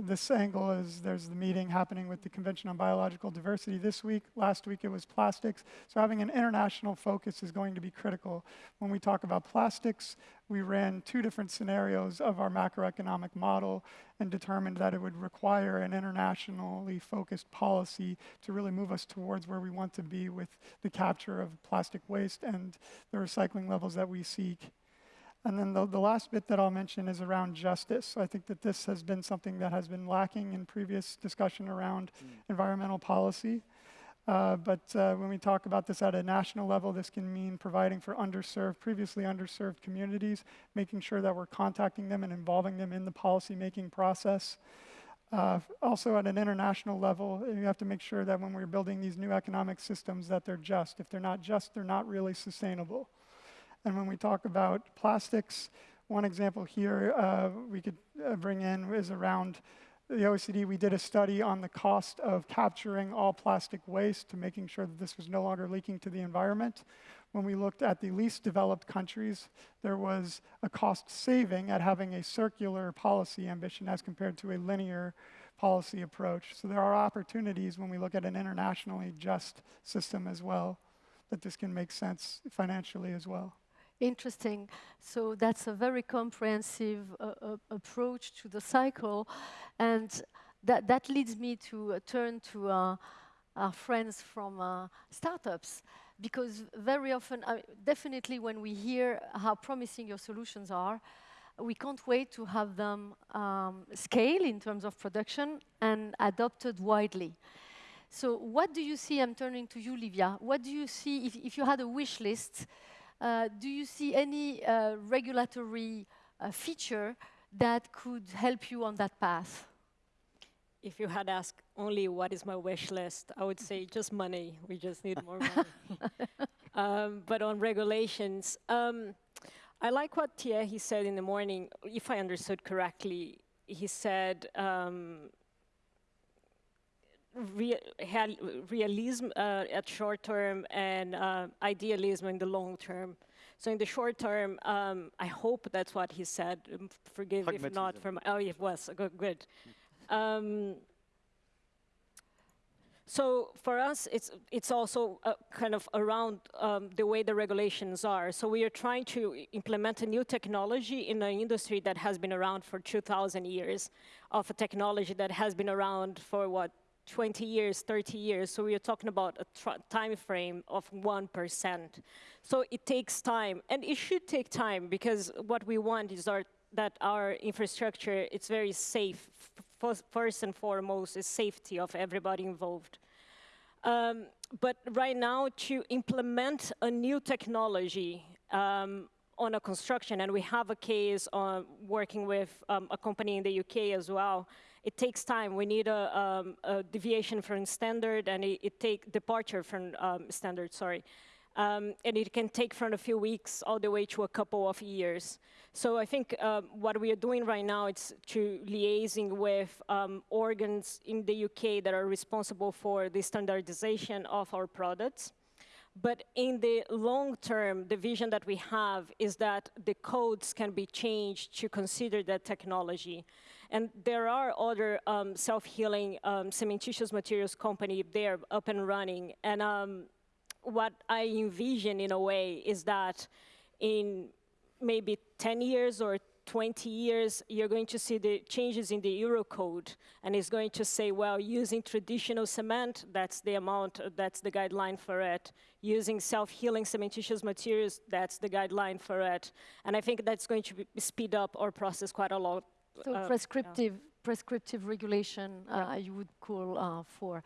This angle is there's the meeting happening with the Convention on Biological Diversity this week. Last week it was plastics. So having an international focus is going to be critical. When we talk about plastics, we ran two different scenarios of our macroeconomic model and determined that it would require an internationally focused policy to really move us towards where we want to be with the capture of plastic waste and the recycling levels that we seek. And then the, the last bit that I'll mention is around justice. I think that this has been something that has been lacking in previous discussion around mm. environmental policy. Uh, but uh, when we talk about this at a national level, this can mean providing for underserved, previously underserved communities, making sure that we're contacting them and involving them in the policy-making process. Uh, also at an international level, you have to make sure that when we're building these new economic systems that they're just. If they're not just, they're not really sustainable. And when we talk about plastics, one example here uh, we could uh, bring in is around the OECD, we did a study on the cost of capturing all plastic waste to making sure that this was no longer leaking to the environment. When we looked at the least developed countries, there was a cost saving at having a circular policy ambition as compared to a linear policy approach. So there are opportunities when we look at an internationally just system as well, that this can make sense financially as well. Interesting. So that's a very comprehensive uh, uh, approach to the cycle. And that, that leads me to uh, turn to uh, our friends from startups. Because very often, uh, definitely when we hear how promising your solutions are, we can't wait to have them um, scale in terms of production and adopted widely. So what do you see, I'm turning to you, Livia, what do you see if, if you had a wish list do you see any uh, regulatory uh, feature that could help you on that path? If you had asked only what is my wish list, I would say just money. We just need more money. um, but on regulations, um, I like what Thierry said in the morning. If I understood correctly, he said um, realism uh, at short term and uh, idealism in the long term. So in the short term, um, I hope that's what he said. Um, forgive if not from, oh, it was, good. good. Um, so for us, it's, it's also uh, kind of around um, the way the regulations are. So we are trying to implement a new technology in an industry that has been around for 2,000 years, of a technology that has been around for, what, 20 years, 30 years. So we are talking about a time frame of 1%. So it takes time, and it should take time because what we want is our, that our infrastructure, it's very safe. First and foremost is safety of everybody involved. Um, but right now, to implement a new technology, um, on a construction, and we have a case on working with um, a company in the UK as well, it takes time. We need a, um, a deviation from standard and it, it take departure from um, standard, sorry. Um, and it can take from a few weeks all the way to a couple of years. So I think um, what we are doing right now is to liaising with um, organs in the UK that are responsible for the standardization of our products. But in the long term, the vision that we have is that the codes can be changed to consider that technology. And there are other um, self-healing um, cementitious materials company there up and running. And um, what I envision in a way is that in maybe 10 years or 20 years, you're going to see the changes in the Eurocode, and it's going to say, well, using traditional cement, that's the amount, that's the guideline for it. Using self-healing cementitious materials, that's the guideline for it. And I think that's going to speed up our process quite a lot. So uh, prescriptive, prescriptive regulation, uh, you would call uh, for.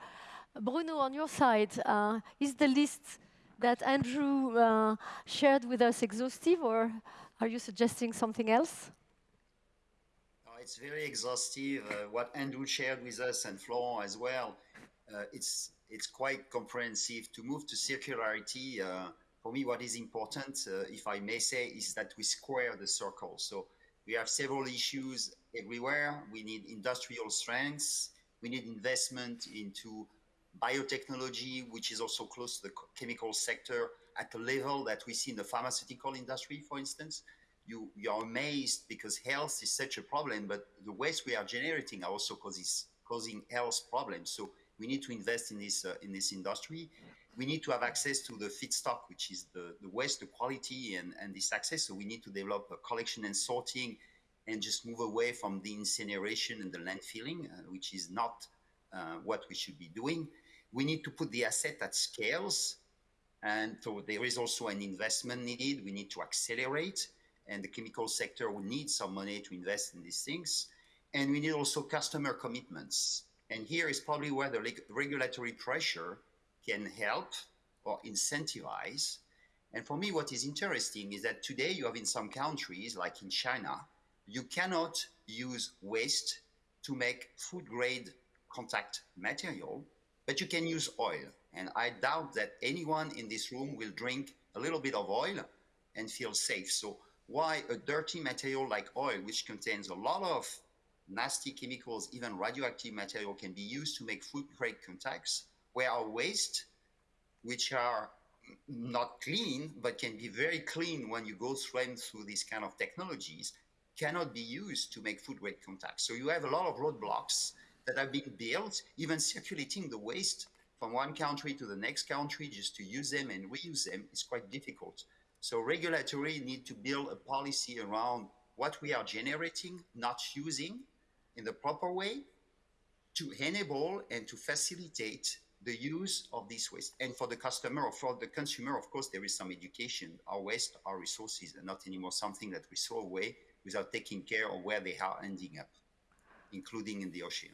Bruno, on your side, uh, is the list that Andrew uh, shared with us exhaustive, or are you suggesting something else? No, it's very exhaustive. Uh, what Andrew shared with us and Florent as well, uh, it's it's quite comprehensive. To move to circularity, uh, for me, what is important, uh, if I may say, is that we square the circle. So we have several issues everywhere. We need industrial strengths. We need investment into biotechnology, which is also close to the chemical sector at a level that we see in the pharmaceutical industry, for instance, you, you are amazed because health is such a problem, but the waste we are generating also causes causing health problems. So we need to invest in this uh, in this industry. We need to have access to the feedstock, which is the, the waste, the quality, and, and this access. So we need to develop collection and sorting, and just move away from the incineration and the landfilling, uh, which is not uh, what we should be doing. We need to put the asset at scales and so there is also an investment needed. We need to accelerate, and the chemical sector will need some money to invest in these things. And we need also customer commitments. And here is probably where the regulatory pressure can help or incentivize. And for me, what is interesting is that today you have in some countries, like in China, you cannot use waste to make food grade contact material, but you can use oil. And I doubt that anyone in this room will drink a little bit of oil and feel safe. So why a dirty material like oil, which contains a lot of nasty chemicals, even radioactive material can be used to make food grade contacts, where our waste, which are not clean, but can be very clean when you go through through these kind of technologies, cannot be used to make food grade contacts. So you have a lot of roadblocks that have been built, even circulating the waste from one country to the next country just to use them and reuse them is quite difficult. So regulatory need to build a policy around what we are generating, not using in the proper way to enable and to facilitate the use of this waste. And for the customer or for the consumer, of course, there is some education. Our waste, our resources are not anymore something that we throw away without taking care of where they are ending up, including in the ocean.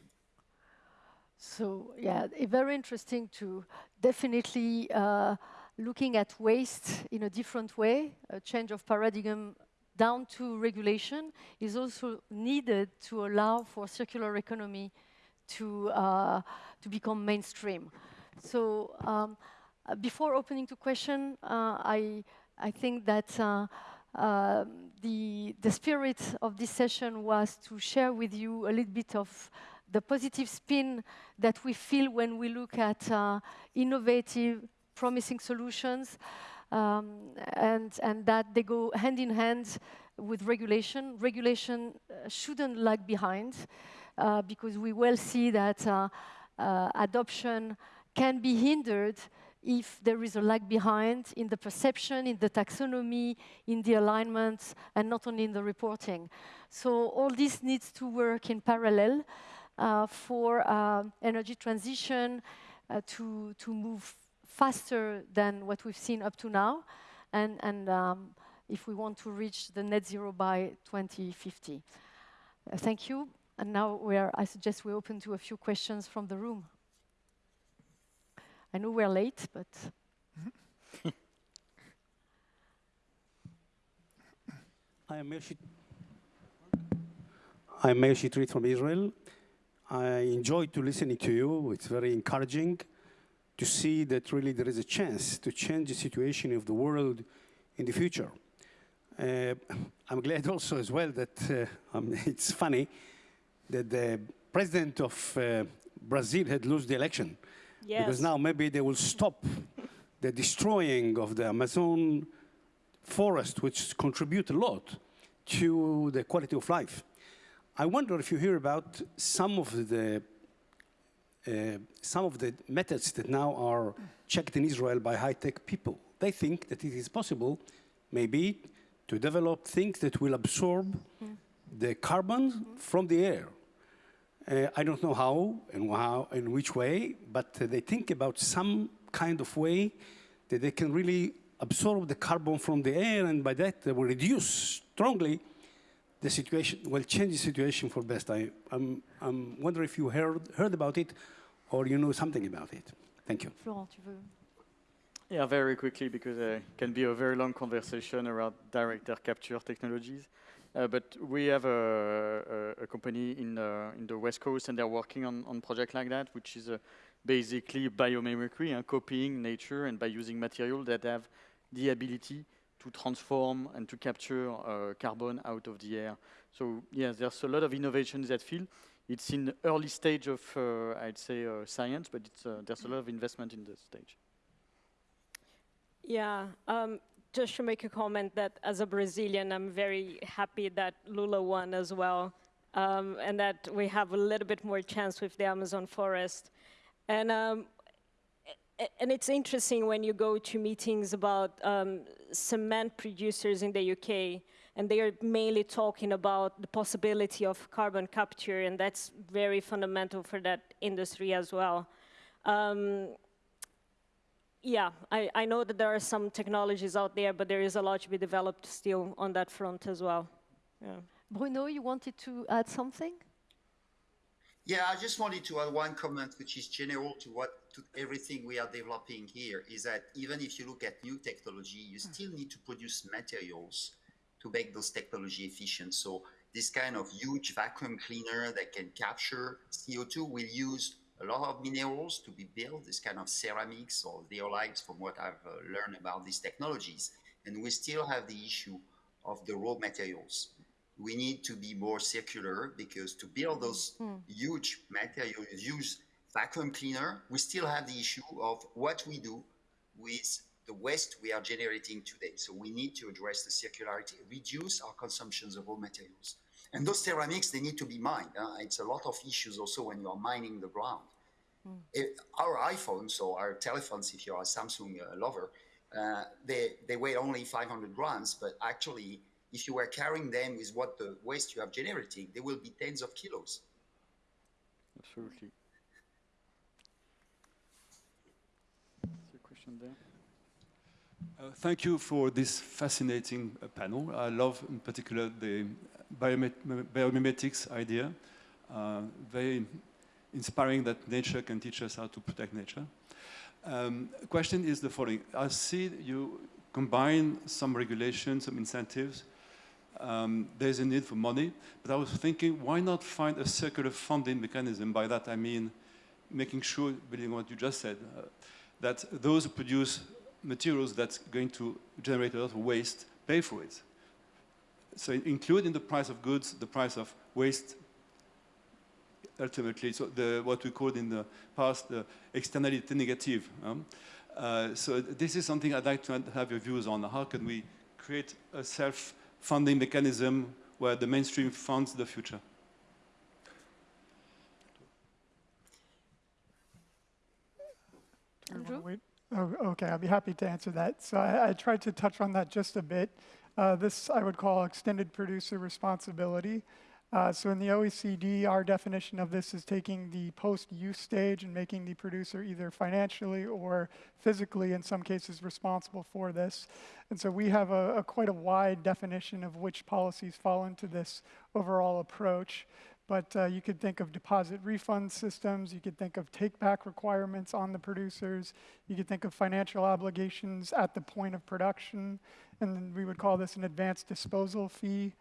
So yeah, very interesting to definitely uh, looking at waste in a different way, a change of paradigm down to regulation is also needed to allow for circular economy to, uh, to become mainstream. So um, uh, before opening to question, uh, I, I think that uh, the, the spirit of this session was to share with you a little bit of the positive spin that we feel when we look at uh, innovative, promising solutions, um, and, and that they go hand in hand with regulation. Regulation uh, shouldn't lag behind uh, because we well see that uh, uh, adoption can be hindered if there is a lag behind in the perception, in the taxonomy, in the alignment, and not only in the reporting. So all this needs to work in parallel. Uh, for uh, energy transition uh, to, to move faster than what we've seen up to now, and, and um, if we want to reach the net zero by 2050. thank you. And now we are, I suggest we open to a few questions from the room. I know we're late, but. I am Meir I'm Shitrit from Israel. I enjoy to listening to you. It's very encouraging to see that really there is a chance to change the situation of the world in the future. Uh, I'm glad also as well that uh, um, it's funny that the president of uh, Brazil had lost the election. Yes. Because now maybe they will stop the destroying of the Amazon forest, which contribute a lot to the quality of life. I wonder if you hear about some of the uh, some of the methods that now are checked in Israel by high-tech people. They think that it is possible, maybe, to develop things that will absorb mm. the carbon mm -hmm. from the air. Uh, I don't know how and how in which way, but uh, they think about some kind of way that they can really absorb the carbon from the air, and by that they will reduce strongly the situation, will change the situation for the best. I, I'm, I'm wondering if you heard, heard about it or you know something about it. Thank you. Florent, tu veux? Yeah, very quickly, because uh, it can be a very long conversation around direct air capture technologies. Uh, but we have a, a, a company in, uh, in the West Coast, and they're working on, on project like that, which is uh, basically biomimicry and copying nature, and by using material that have the ability to transform and to capture carbon out of the air. So yes, there's a lot of innovation in that field. It's in early stage of, I'd say, science, but there's a lot of investment in this stage. Yeah, um, just to make a comment that as a Brazilian, I'm very happy that Lula won as well, um, and that we have a little bit more chance with the Amazon forest. And um, and it's interesting when you go to meetings about um, cement producers in the UK, and they are mainly talking about the possibility of carbon capture, and that's very fundamental for that industry as well. Yeah, I, I, know that there are some technologies out there, but there is a lot to be developed still on that front as well. Yeah. Bruno, you wanted to add something? Yeah, I just wanted to add one comment, which is general to what to everything we are developing here, is that even if you look at new technology, you still need to produce materials to make those technology efficient. So this kind of huge vacuum cleaner that can capture CO2 will use a lot of minerals to be built, this kind of ceramics or zeolites from what I've uh, learned about these technologies. And we still have the issue of the raw materials we need to be more circular because to build those mm. huge materials, use vacuum cleaner, we still have the issue of what we do with the waste we are generating today. So we need to address the circularity, reduce our consumptions of raw materials. And those ceramics, they need to be mined. Uh, it's a lot of issues also when you are mining the ground. Mm. It, our iPhones or our telephones, if you're a Samsung uh, lover, uh, they, they weigh only 500 grams, but actually if you were carrying them with what the waste you have generating, they will be tens of kilos. Absolutely. a question there. Uh, thank you for this fascinating uh, panel. I love in particular the biomimetics idea. Uh, very inspiring that nature can teach us how to protect nature. Um, question is the following. I see you combine some regulations, some incentives um, there's a need for money. But I was thinking, why not find a circular funding mechanism? By that I mean making sure, building what you just said, uh, that those who produce materials that's going to generate a lot of waste pay for it. So include in the price of goods the price of waste ultimately, so the, what we called in the past the externality negative. Um, uh, so this is something I'd like to have your views on. How can we create a self funding mechanism where the mainstream funds the future. Oh, okay, I'll be happy to answer that. So I, I tried to touch on that just a bit. Uh, this I would call extended producer responsibility. Uh, so in the OECD, our definition of this is taking the post-use stage and making the producer either financially or physically, in some cases, responsible for this. And so we have a, a quite a wide definition of which policies fall into this overall approach. But uh, you could think of deposit refund systems, you could think of take-back requirements on the producers, you could think of financial obligations at the point of production, and we would call this an advanced disposal fee,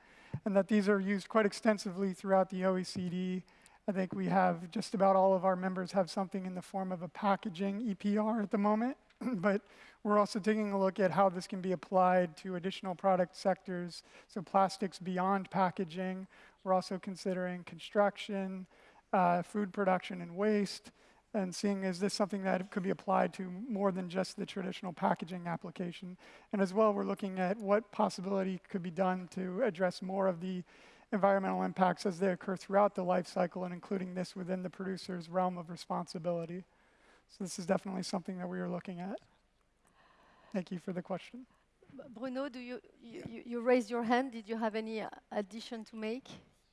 and that these are used quite extensively throughout the OECD. I think we have just about all of our members have something in the form of a packaging EPR at the moment, but we're also taking a look at how this can be applied to additional product sectors, so plastics beyond packaging. We're also considering construction, uh, food production and waste, and seeing is this something that could be applied to more than just the traditional packaging application. And as well, we're looking at what possibility could be done to address more of the environmental impacts as they occur throughout the life cycle and including this within the producer's realm of responsibility. So this is definitely something that we are looking at. Thank you for the question. Bruno, do you, you, you- you raised your hand. Did you have any uh, addition to make?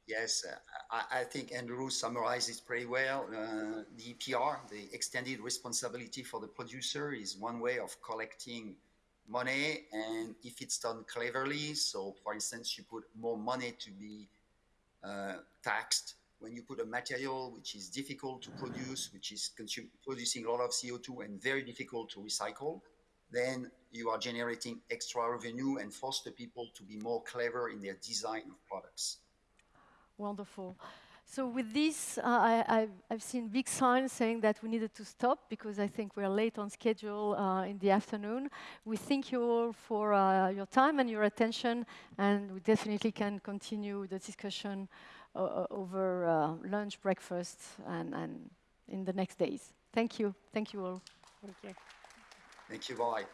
Yes, uh, I, I think Andrew summarized it pretty well. Uh, the EPR, the extended responsibility for the producer, is one way of collecting money, and if it's done cleverly, so for instance, you put more money to be uh, taxed when you put a material which is difficult to produce, which is producing a lot of CO2 and very difficult to recycle, then you are generating extra revenue and force the people to be more clever in their design of products. Wonderful. So with this, uh, I, I've, I've seen big signs saying that we needed to stop because I think we're late on schedule uh, in the afternoon. We thank you all for uh, your time and your attention, and we definitely can continue the discussion uh, uh, over uh, lunch, breakfast, and, and in the next days. Thank you. Thank you all. Thank you. Thank you, bye.